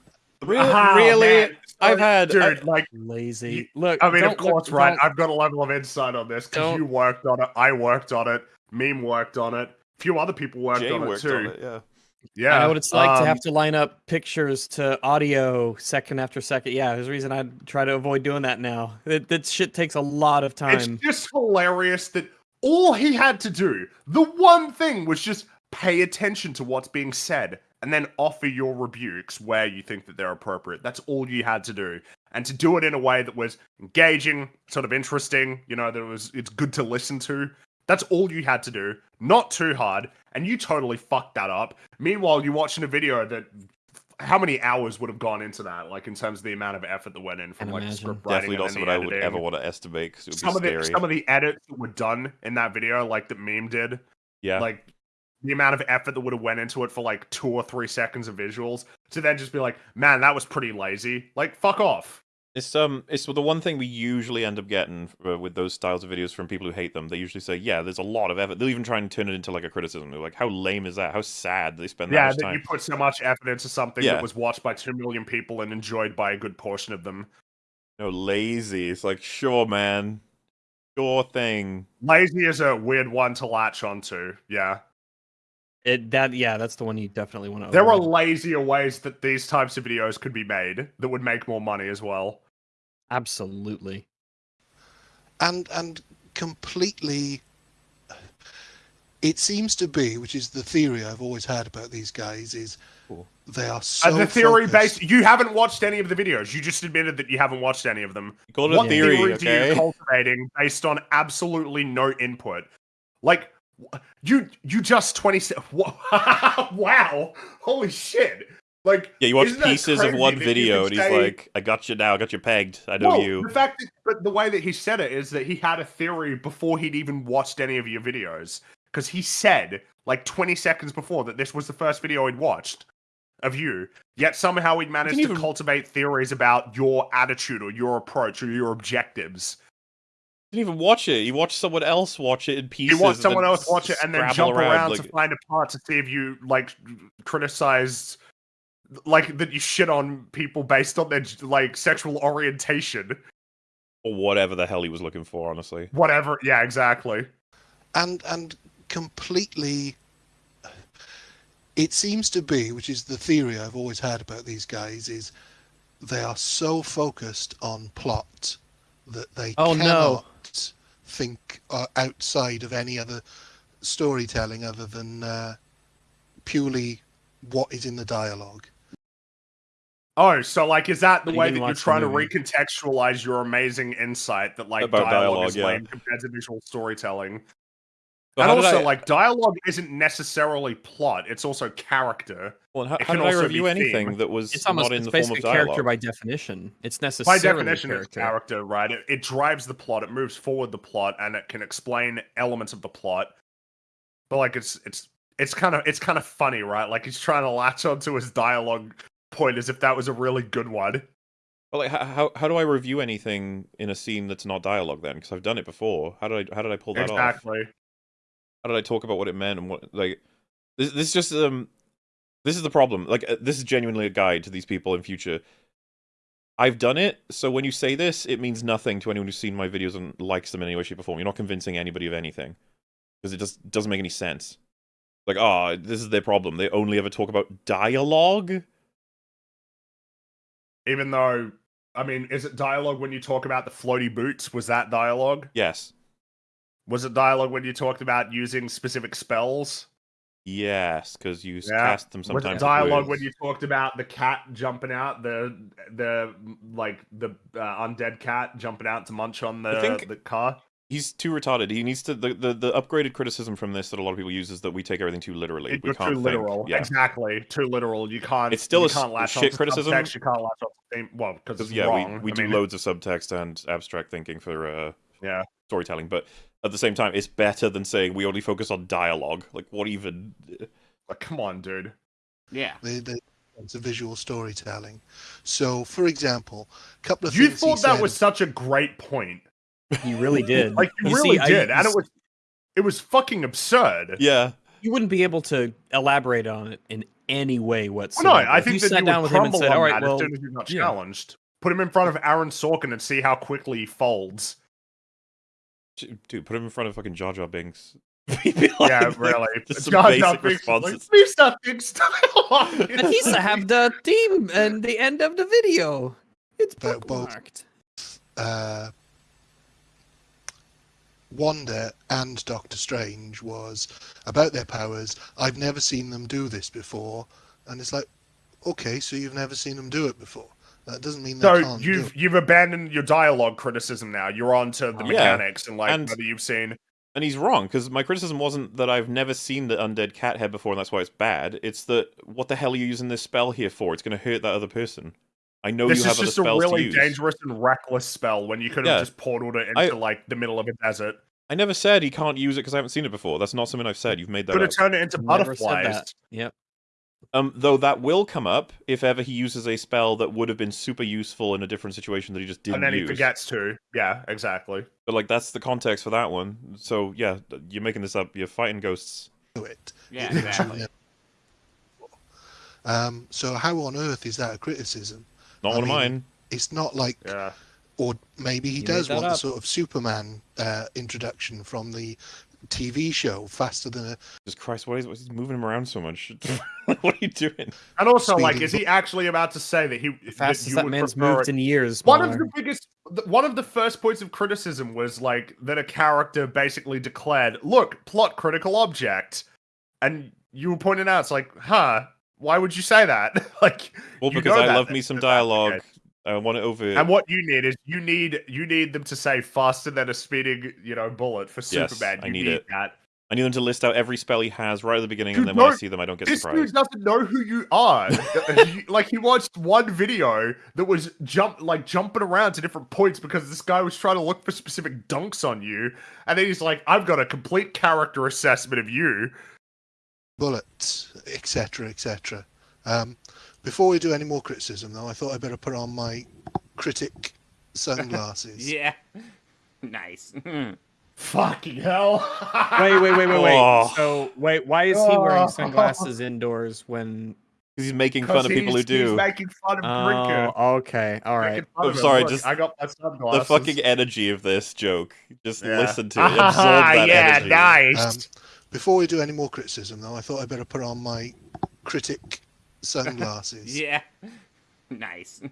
Really? Ah, really? I've had. dude, I- like Lazy. Look, I mean, of don't look- course, right? I've got a level of insight on this because you worked on it. I worked on it. Meme worked on it. A few other people worked Jay on it too. on it, yeah. Yeah, I know what it's like to um, have to line up pictures to audio second after second. Yeah, there's a reason I try to avoid doing that now. That, that shit takes a lot of time. It's just hilarious that all he had to do, the one thing, was just pay attention to what's being said and then offer your rebukes where you think that they're appropriate. That's all you had to do. And to do it in a way that was engaging, sort of interesting, you know, that it was it's good to listen to. That's all you had to do. Not too hard. And you totally fucked that up. Meanwhile, you're watching a video that how many hours would have gone into that, like in terms of the amount of effort that went in from like the imagine. script writing Definitely and not something I would editing ever want to estimate because it would some be of the some of the edits that were done in that video, like that meme did, yeah, like the amount of effort that would have went into it for like two or three seconds of visuals to then just be like, man, that was pretty lazy. Like, fuck off. It's um, it's the one thing we usually end up getting uh, with those styles of videos from people who hate them. They usually say, "Yeah, there's a lot of effort." They'll even try and turn it into like a criticism. They're like, "How lame is that? How sad they spend that yeah, much that time." you put so much effort into something Yeah. that was watched by two million people and enjoyed by a good portion of them. No, lazy. It's like, sure, man, sure thing. Lazy is a weird one to latch onto. Yeah, It that yeah, that's the one you definitely want to. there are lazier ways that these types of videos could be made that would make more money as well. absolutely. and and completely it seems to be which is the theory i've always had about these guys is they are uh, so As a theory focused- based, you haven't watched any of the videos. You just admitted that you haven't watched any of them. call it a what theory, do okay? you cultivating based on absolutely no input? Like you, you just twenty. se- Wow! Holy shit! Like Yeah, you watch pieces of one video, and he's say- like, "I got you now. I got you pegged. I know Well, you." The fact, that, but the way that he said it is that he had a theory before he'd even watched any of your videos, because he said like 20 seconds before that this was the first video he'd watched of you. Yet somehow he'd managed to even- cultivate theories about your attitude or your approach or your objectives. Didn't even watch it. He watched someone else watch it in pieces. He watched someone else watch it and then scrabble jump around, like, to find a part to see if you like criticized like that you shit on people based on their like sexual orientation or whatever the hell he was looking for. Honestly, whatever yeah exactly and and completely it seems to be which is the theory i've always had about these guys is they are so focused on plot that they Oh, no. Cannot think uh, outside of any other storytelling other than uh, purely what is in the dialogue Oh, so like, is that the You way that you're trying to recontextualize your amazing insight that like About dialogue, dialogue, is yeah. lame compared to visual storytelling? But and also, I- like, dialogue isn't necessarily plot; it's also character. Well, how, It how can I review anything theme. that was It's almost not in it's the form of basically character dialogue? by definition. It's necessarily By definition, character. it's character, right? It, it drives the plot, it moves forward the plot, and it can explain elements of the plot. But like, it's it's it's kind of it's kind of funny, right? Like he's trying to latch onto his dialogue point as if that was a really good one. But like, how, how how do I review anything in a scene that's not dialogue then? Because I've done it before. How did I how did I pull that off? Exactly. How did I talk about what it meant and what like this this is just um this is the problem. Like uh, this is genuinely a guide to these people in future. I've done it, so when you say this, it means nothing to anyone who's seen my videos and likes them in any way, shape, or form. You're not convincing anybody of anything because it just doesn't make any sense. Like, oh, this is their problem. They only ever talk about dialogue. Even though, I mean, is it dialogue when you talk about the floaty boots? Was that dialogue? Yes. Was it dialogue when you talked about using specific spells? Yes, because you Yeah. cast them Was sometimes. it dialogue when you talked about the cat jumping out, the the like the uh, undead cat jumping out to munch on the the car? He's too retarded. He needs to. The, the, the upgraded criticism from this that a lot of people use is that we take everything too literally. It- we can't too think. literal. Yeah. Exactly. Too literal. You can't. It's still you a can't latch shit criticism. subtext, You can't latch theme. Well, because yeah, wrong. we, we I do mean, loads of subtext and abstract thinking for uh, yeah storytelling, but at the same time, it's better than saying we only focus on dialogue. Like, what even? Like, come on, dude. Yeah. the, the it's a visual storytelling so for example a couple of You things he thought that said- was such a great point. You really did. Like you, You really see, I- did, and it was it was fucking absurd. Yeah. You wouldn't be able to elaborate on it in any way Well, whatsoever. no, I If think you that sat you down would with him and said, on "All right, well, as soon as you got yeah. challenged. Put him in front of Aaron Sorkin and see how quickly he folds. Dude, put him in front of fucking Jar Jar Binks. yeah, really. Just some Jar Jar basic Binks is like, responses. Mr. Big Style. And he to have the theme and the end of the video. It's About both bookmarked. uh, Wanda and Doctor Strange was about their powers. I've never seen them do this before, and it's like, okay, so you've never seen them do it before. That doesn't mean they So can't you've it. you've abandoned your dialogue criticism now. You're on to the oh, Yeah, mechanics and like and- whether you've seen. And he's wrong because my criticism wasn't that I've never seen the undead cat head before, and that's why it's bad. It's that what the hell are you using this spell here for? It's going to hurt that other person. I know this you is have other just a spells really dangerous and reckless spell when you could have Yeah. just portaled it into I- like the middle of a desert. I never said he can't use it because I haven't seen it before. That's not something I've said. You've made that Could up. have turned it into butterflies. Yep. Um, though that will come up if ever he uses a spell that would have been super useful in a different situation that he just didn't And then he use. forgets to. Yeah, exactly. But like that's the context for that one. So yeah, you're making this up. You're fighting ghosts. do it. Yeah, exactly. Um, so how on earth is that a criticism? Not I one of mine. It's not like, Yeah. or maybe he You does made that want the sort of Superman uh, introduction from the TV show, faster than a Just Christ, what is what's he moving him around so much? what are you doing? And also, like, is he actually about to say that he that Fastest you that man's moved it- in years. One of the biggest, one of the first points of criticism was like that a character basically declared, "Look, plot critical object," and you were pointing out, it's like, huh, why would you say that? like, Well, because know I that- love me some that that's the dialogue. Case. I want it over. And what you need is you need you need them to say faster than a speeding, you know, bullet for Yes, Superman. I You need need it. that. I need them to list out every spell he has right at the beginning, Dude, and then when I no, see them, I don't get this surprised. dude doesn't know who you are. He- like he watched one video that was jump like jumping around to different points because this guy was trying to look for specific dunks on you, and then he's like, "I've got a complete character assessment of you." bullets, etc., etc. Um, before we do any more criticism, though, I thought I'd better put on my critic sunglasses. Yeah. Nice. Fucking hell! Wait, wait, wait, wait, wait. Oh. So, wait, why is he wearing Oh. sunglasses indoors when? Because he's making fun of people who he's- he's do. making fun of Drinker. Oh, okay, all right. I'm sorry, Look, just I got my The fucking energy of this joke. Just Yeah. listen to it. Absorb that yeah, energy. nice. Um, before we do any more criticism, though, I thought I'd better put on my critic sunglasses. yeah. Nice.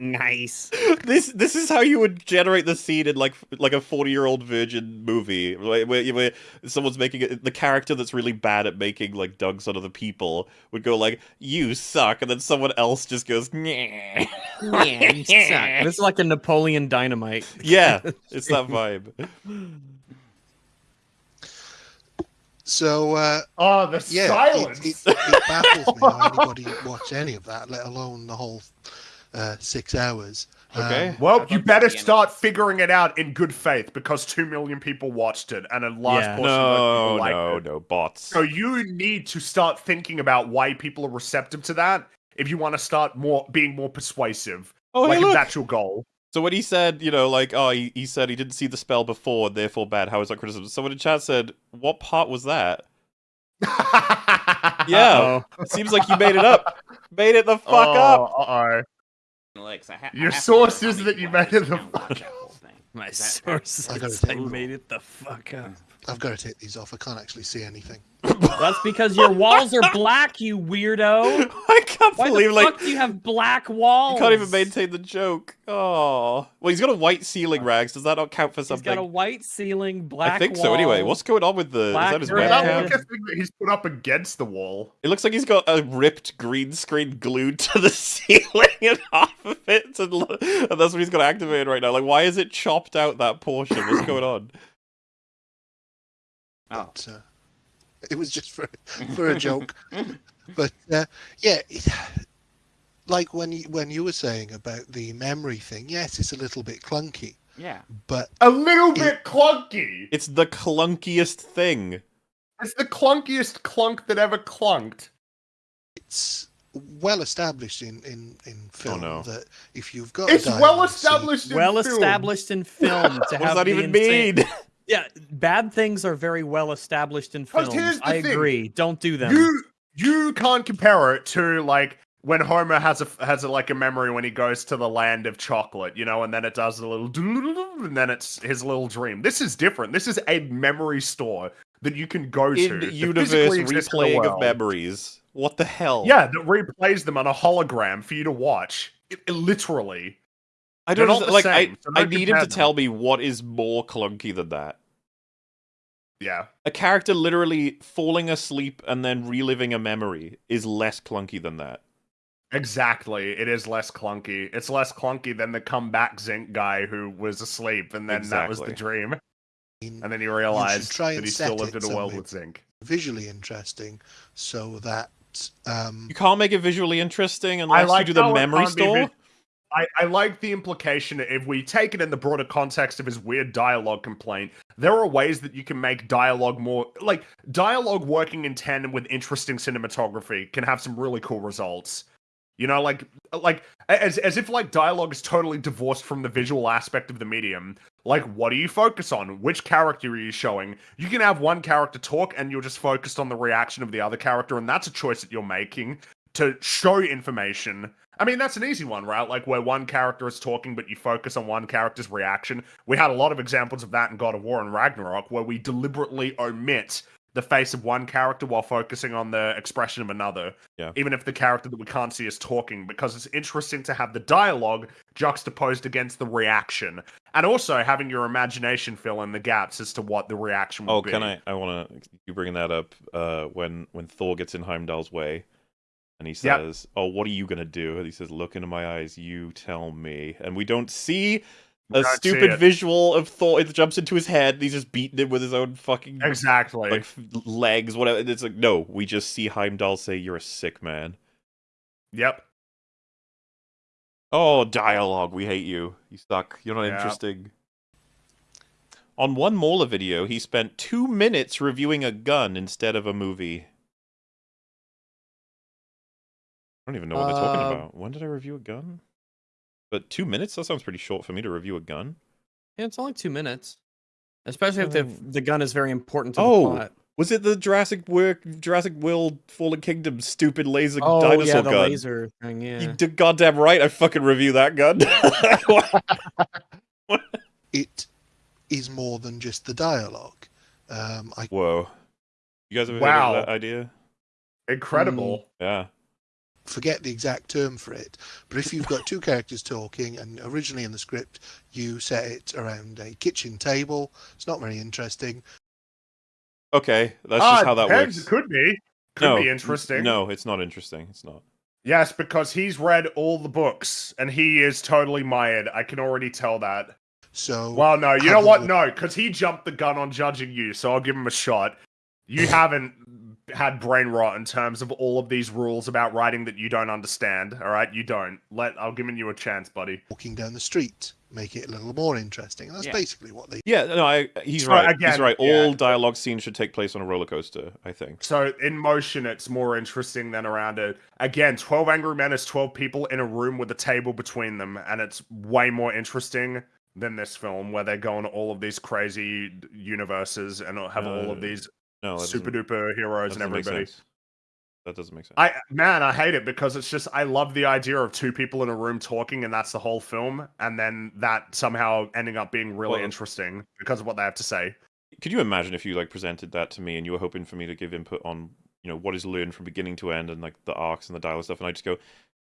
nice. This this is how you would generate the scene in like like a forty year old virgin movie where, where, where someone's making it, the character that's really bad at making like dunks on other people would go like you suck and then someone else just goes yeah you This is like a Napoleon Dynamite. yeah it's that vibe So, uh, oh, the yeah, silence. It, it, it baffles me how anybody watched any of that, let alone the whole uh, six hours. Okay. Um, Well, you better start figuring it out in good faith because two million people watched it and a large Yeah. portion of those no people liked no it. no bots So you need to start thinking about why people are receptive to that if you want to start more being more persuasive. Oh, hey, like if look. that's your goal. So when he said, you know, like, oh, he, he said he didn't see the spell before, therefore bad. How is that criticism? Someone in chat said, what part was that? Yeah, seems like you made it up. Made it the fuck up. Uh oh. Alex, I ha- I Your have source is that you made it the fuck that whole thing. My Is source I is take I made it the fuck up. I've got to take these off. I can't actually see anything. That's because your walls are black, you weirdo. I can't Why believe, the like, fuck do you have black walls? you can't even maintain the joke. Oh, well, he's got a white ceiling, Rags. Does that not count for He's something? got a white ceiling, black. I think so. Anyway, what's going on with the? Is black that his red. Is that webcam? like a thing that he's put up against the wall? It looks like he's got a ripped green screen glued to the ceiling and half of it, to, and that's what he's got activated right now. Like, why is it chopped out that portion? What's going on? Oh. But, uh, it was just for for a joke. but uh, yeah, it, like when you when you were saying about the memory thing, yes, it's a little bit clunky, Yeah. but A little bit clunky. It's the clunkiest thing. It's the clunkiest clunk that ever clunked. it's well established in in in film no. that if you've got It's a well dialogue scene- established. in well film. established in film to What have does that even insane- mean? Yeah, bad things are very well established in films. here's the I thing. agree. Don't do them. You you can't compare it to like when Homer has a has a, like a memory when he goes to the land of chocolate, you know, and then it does a little doodle-doodle, and then it's his little dream. This is different. This is a memory store that you can go to. In that universe physically exists in the replaying of world. memories. What the hell? Yeah, that replays them on a hologram for you to watch. It, it literally. I They're don't not the like. I, same, so I don't need him compare to them. tell me what is more clunky than that. Yeah. A character literally falling asleep and then reliving a memory is less clunky than that. Exactly. It is less clunky. It's less clunky than the comeback Zinc guy who was asleep and then that was the dream. And then he You realized try that he still lived in a world somewhere with Zinc. visually interesting, so that um, You can't make it visually interesting I unless like you do the memory can't be store. I, I like the implication if we take it in the broader context of his weird dialogue complaint, there are ways that you can make dialogue more like dialogue working in tandem with interesting cinematography can have some really cool results. You know, like like as as if like dialogue is totally divorced from the visual aspect of the medium. Like, what do you focus on? Which character are you showing? You can have one character talk and you're just focused on the reaction of the other character, and that's a choice that you're making to show information. I mean, that's an easy one, right? Like where one character is talking, but you focus on one character's reaction. We had a lot of examples of that in God of War and Ragnarok, where we deliberately omit the face of one character while focusing on the expression of another. Yeah. Even if the character that we can't see is talking, because it's interesting to have the dialogue juxtaposed against the reaction. And also having your imagination fill in the gaps as to what the reaction will Oh, be. can I? I want to. You bringing that up? Uh, when when Thor gets in Heimdall's way, and he Yep. says, "Oh, what are you gonna do?" And he says, "Look into my eyes. You tell me." And we don't see a don't stupid it. visual of Thor. It jumps into his head. And he's just beating it with his own fucking Exactly. like legs, whatever. It's like no, we just see Heimdall say, "You're a sick man." Yep. Oh, dialogue. We hate you. You suck. You're not Yeah. interesting. On one Mauler video, he spent two minutes reviewing a gun instead of a movie. I don't even know what they're talking Uh, about. When did I review a gun? But two minutes? That sounds pretty short for me to review a gun. Yeah, it's only two minutes. Especially if the, the gun is very important to the Oh, plot. was it the Jurassic Work, Jurassic World Fallen Kingdom stupid laser Oh, dinosaur yeah, the gun? laser thing, yeah. You did goddamn right. I fucking review that gun. it is more than just the dialogue. Um, I Whoa. You guys ever Wow. heard of that idea? Incredible. Yeah. Forget the exact term for it, but if you've got two characters talking, and originally in the script you set it around a kitchen table, it's not very interesting. Okay, that's Ah, just how that depends. works. It could be. Could no, be interesting. No, it's not interesting. It's not. Yes, because he's read all the books and he is totally mired. I can already tell that. So Well, no, you know what? the- No, because he jumped the gun on judging you, so I'll give him a shot. You haven't had brain rot in terms of all of these rules about writing that you don't understand. All right, you don't. Let I'll giving you a chance, buddy. Walking down the street, make it a little more interesting. That's Yeah. basically what they. Yeah, no, I, he's So, right. he's right. yeah. All dialogue scenes should take place on a roller coaster. I think. So in motion, it's more interesting than around it. Again, Twelve Angry Men is twelve people in a room with a table between them, and it's way more interesting than this film where they go on all of these crazy universes and have all of Uh, these no, super duper heroes and everybody. That doesn't make sense. I man, I hate it because it's just I love the idea of two people in a room talking and that's the whole film, and then that somehow ending up being really Well- interesting because of what they have to say. Could you imagine if you like presented that to me and you were hoping for me to give input on you know what is learned from beginning to end and like the arcs and the dialogue stuff, and I just go,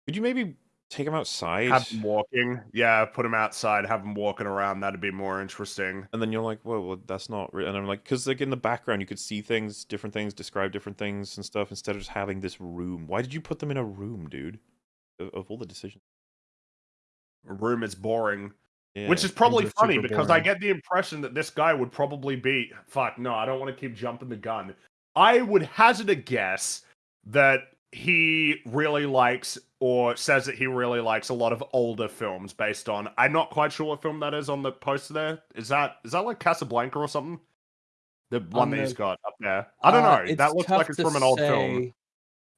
could you maybe take him outside? Have them walking, yeah, put them outside, have them walking around. That'd be more interesting. And then you're like, whoa, well, that's not. Re-. And I'm like, because like in the background, you could see things, different things, describe different things and stuff, instead of just having this room. Why did you put them in a room, dude? Of, of all the decisions. Room is boring. Yeah, Which is probably funny because I get the impression that this guy would probably be. Fuck, no, I don't want to keep jumping the gun. I would hazard a guess that he really likes or says that he really likes a lot of older films based on. I'm not quite sure what film that is on the poster there. Is that is that like Casablanca or something? The one On that he's the- got up there. I don't Uh, know. That looks like it's from an old film.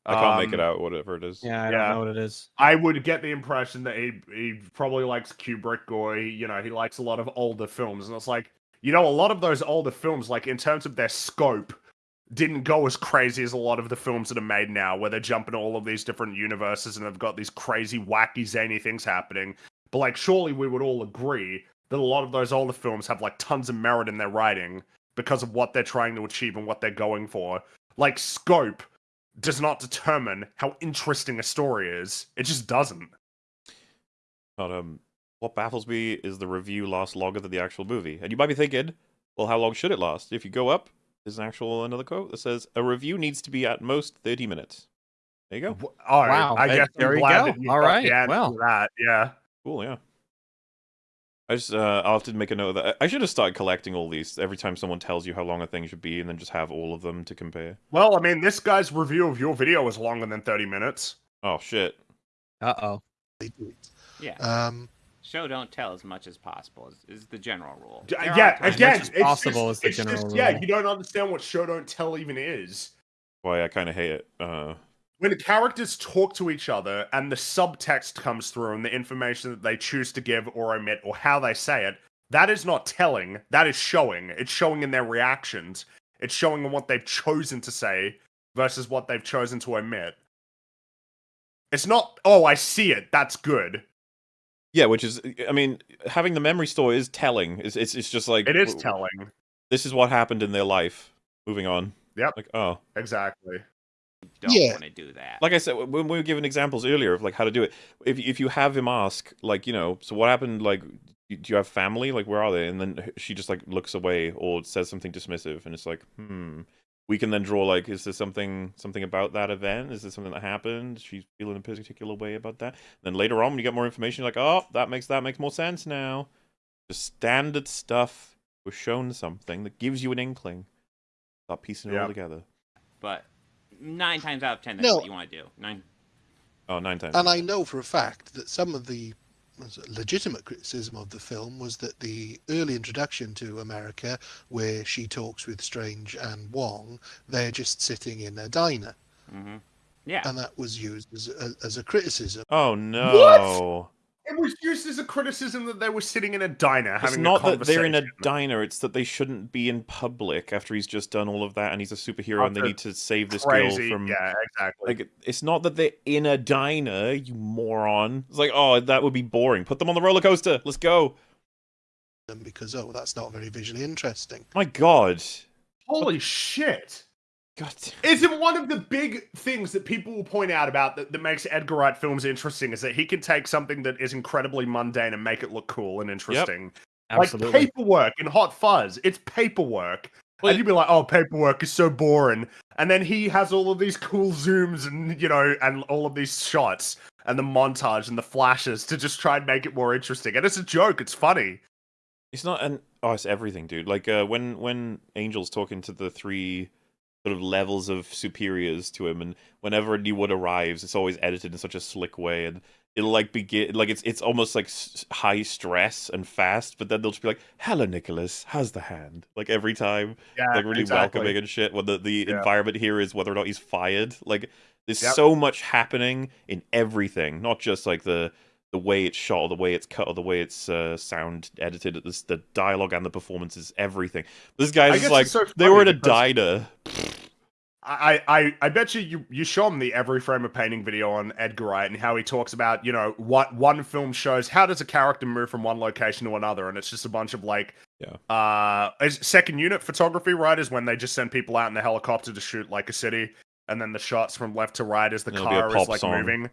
I can't make it Um, out, whatever it is. Yeah, I don't know what it is. I would get the impression that he he probably likes Kubrick or he, you know he likes a lot of older films, and it's like you know a lot of those older films, like in terms of their scope, didn't go as crazy as a lot of the films that are made now, where they're jumping all of these different universes and they've got these crazy, wacky, zany things happening. But like, surely we would all agree that a lot of those older films have like tons of merit in their writing because of what they're trying to achieve and what they're going for. Like, scope does not determine how interesting a story is. It just doesn't. But um, what baffles me is the review lasts longer than the actual movie. And you might be thinking, well, how long should it last? If you go up, there's an actual another quote that says a review needs to be at most 30 minutes. There you go. All right, Wow, I guess there I'm you glad go. that you got right, well. that. Yeah. Cool, yeah. I just uh, I'll have to make a note of that. I should have started collecting all these every time someone tells you how long a thing should be, and then just have all of them to compare. Well, I mean, this guy's review of your video was longer than 30 minutes. Oh shit! Uh oh. Yeah. Um, Show don't tell as much as possible is, is the general rule. There yeah, again, as it's possible just, is the it's general just, Yeah, you don't understand what show don't tell even is. Why I kind of hate it. Uh, When the characters talk to each other and the subtext comes through and the information that they choose to give or omit or how they say it, that is not telling. That is showing. It's showing in their reactions. It's showing in what they've chosen to say versus what they've chosen to omit. It's not, oh, I see it. That's good. Yeah, which is, I mean, having the memory store is telling. It's it's, it's just like It is telling. This is what happened in their life. Moving on. Yep. Like oh, Exactly. Don't Yeah. want to do that. like I said when we were giving examples earlier of like how to do it. If if you have him ask like you know, so what happened? Like, do you have family? Like, where are they? And then she just like looks away or says something dismissive, and it's like, hmm. We can then draw like, is there something something about that event? Is there something that happened? She's feeling a particular way about that. Then later on, when you get more information, you're like, oh, that makes that makes more sense now. The standard stuff was shown something that gives you an inkling. Start piecing it all together. But nine times out of ten, that's No. what you want to do. Nine. Oh, nine times. and I know for a fact that some of the was it legitimate criticism of the film was that the early introduction to America, where she talks with Strange and Wong, they're just sitting in a diner, Mm-hmm. Yeah. and that was used as a, as a criticism. Oh no. It was used as a criticism that they were sitting in a diner having. It's having not a that they're in a diner, it's that they shouldn't be in public after he's just done all of that and he's a superhero and they need to save this crazy, girl from yeah, exactly. like it's not that they're in a diner, you moron. It's like, oh, that would be boring. Put them on the roller coaster. Let's go. because oh, that's not very visually interesting. My god. Holy shit! God. Isn't one of the big things that people will point out about that, that makes Edgar Wright films interesting is that he can take something that is incredibly mundane and make it look cool and interesting. Absolutely. Like paperwork in Hot Fuzz, it's paperwork. and you'd be like, "Oh, paperwork is so boring," and then he has all of these cool zooms and you know, and all of these shots and the montage and the flashes to just try and make it more interesting. And it's a joke; it's funny. It's not an oh, it's everything, dude. Like uh, when when Angel's talking to the three sort of levels of superiors to him, and whenever a new one arrives, it's always edited in such a slick way, and it'll like begin like it's it's almost like high stress and fast, but then they'll just be like, "Hello, Nicholas, how's the hand?" Like every time, Yeah, like really exactly. welcoming and shit. When the the Yeah. environment here is whether or not he's fired, like there's Yep. so much happening in everything, not just like the the way it's shot or the way it's cut or the way it's uh, sound edited this, the dialogue and the performances everything this guy's like so they were in a diner I, I, I bet you, you you show him the Every Frame a Painting video on Edgar Wright and how he talks about you know what one film shows. How does a character move from one location to another? And it's just a bunch of like yeah. uh second unit photography right is when they just send people out in a helicopter to shoot like a city. And then the shots from left to right as the It'll car is like song. moving.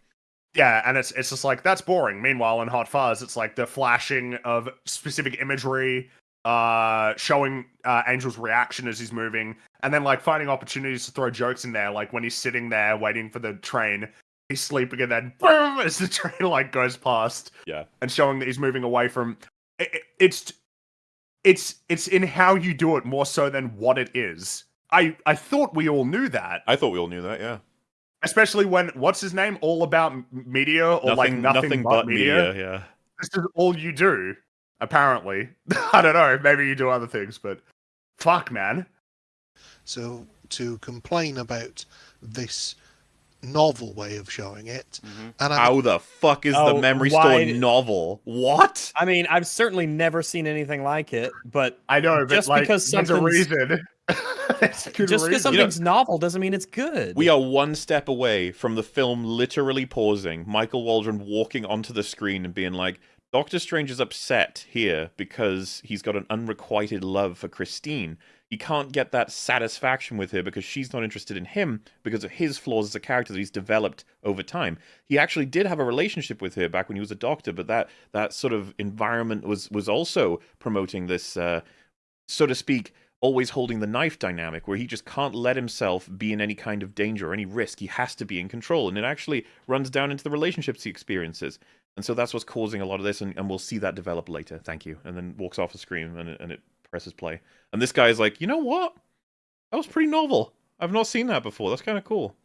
Yeah and it's it's just like that's boring. Meanwhile in Hot Fuzz it's like the flashing of specific imagery uh showing uh Angel's reaction as he's moving and then like finding opportunities to throw jokes in there like when he's sitting there waiting for the train he's sleeping and then boom as the train like goes past yeah. and showing that he's moving away from it, it- it's it's it's in how you do it more so than what it is. I i thought we all knew that. I thought we all knew that yeah. Especially when what's his name all about media or like nothing, but, media. yeah. This is all you do apparently i don't know maybe you do other things but fuck man So to complain about this novel way of showing it. Mm-hmm. And I'm, How the fuck is the Oh, memory why store novel? What? I mean, I've certainly never seen anything like it, but I know, but just like, because there's a reason. There's a good just because something's novel doesn't mean it's good. We are one step away from the film literally pausing, Michael Waldron walking onto the screen and being like, Doctor Strange is upset here because he's got an unrequited love for Christine. He can't get that satisfaction with her because she's not interested in him because of his flaws as a character that he's developed over time. He actually did have a relationship with her back when he was a doctor, but that that sort of environment was was also promoting this uh, so to speak, always holding the knife dynamic where he just can't let himself be in any kind of danger or any risk. He has to be in control. And it actually runs down into the relationships he experiences. And so that's what's causing a lot of this. And, and we'll see that develop later. Thank you. And then walks off the screen and it, and it presses play. And this guy is like, you know what? That was pretty novel. I've not seen that before. That's kind of cool.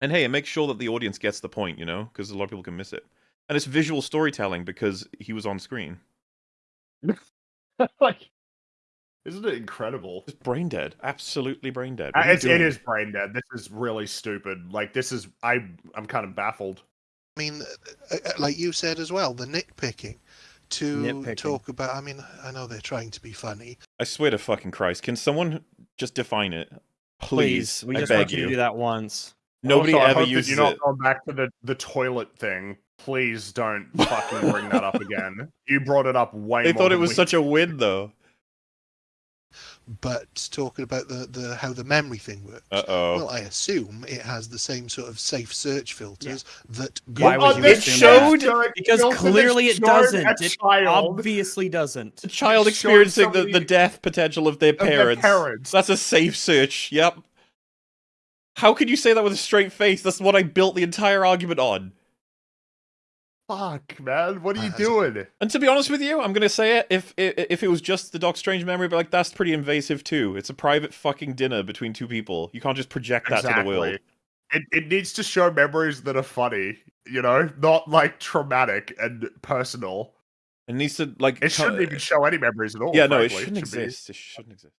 And hey, it makes sure that the audience gets the point, you know, because a lot of people can miss it. And it's visual storytelling because he was on screen. like, isn't it incredible? It's brain dead. Absolutely brain dead. Uh, What are you It's, it doing? is brain dead. This is really stupid. Like, this is I. I'm kind of baffled. I mean, uh, uh, like you said as well, the nitpicking to Nitpicking. talk about. I mean, I know they're trying to be funny. I swear to fucking Christ, can someone just define it? Please, Please, we I just beg want you you. to do that once. Nobody Also, I ever hope that uses you're not it. going back to the the toilet thing. Please don't fucking bring that up again. You brought it up way. They more thought it was we- such a win, though. But talking about the, the how the memory thing works. Uh oh. Well, I assume it has the same sort of safe search filters that. Why Google would you it assume showed that? Because filter clearly it doesn't. It obviously doesn't. A child experiencing the, the death potential of their their parents. parents. That's a safe search. Yep. How could you say that with a straight face? That's what I built the entire argument on. Fuck, man. What are you Uh, doing? And to be honest with you, I'm gonna say it. If if, if it was just the Doc Strange memory, but like that's pretty invasive too. It's a private fucking dinner between two people. You can't just project that to the world. It it needs to show memories that are funny. You know, not like traumatic and personal. It needs to like. It shouldn't even show any memories at all. Yeah, no, it shouldn't should be- exist. It shouldn't exist.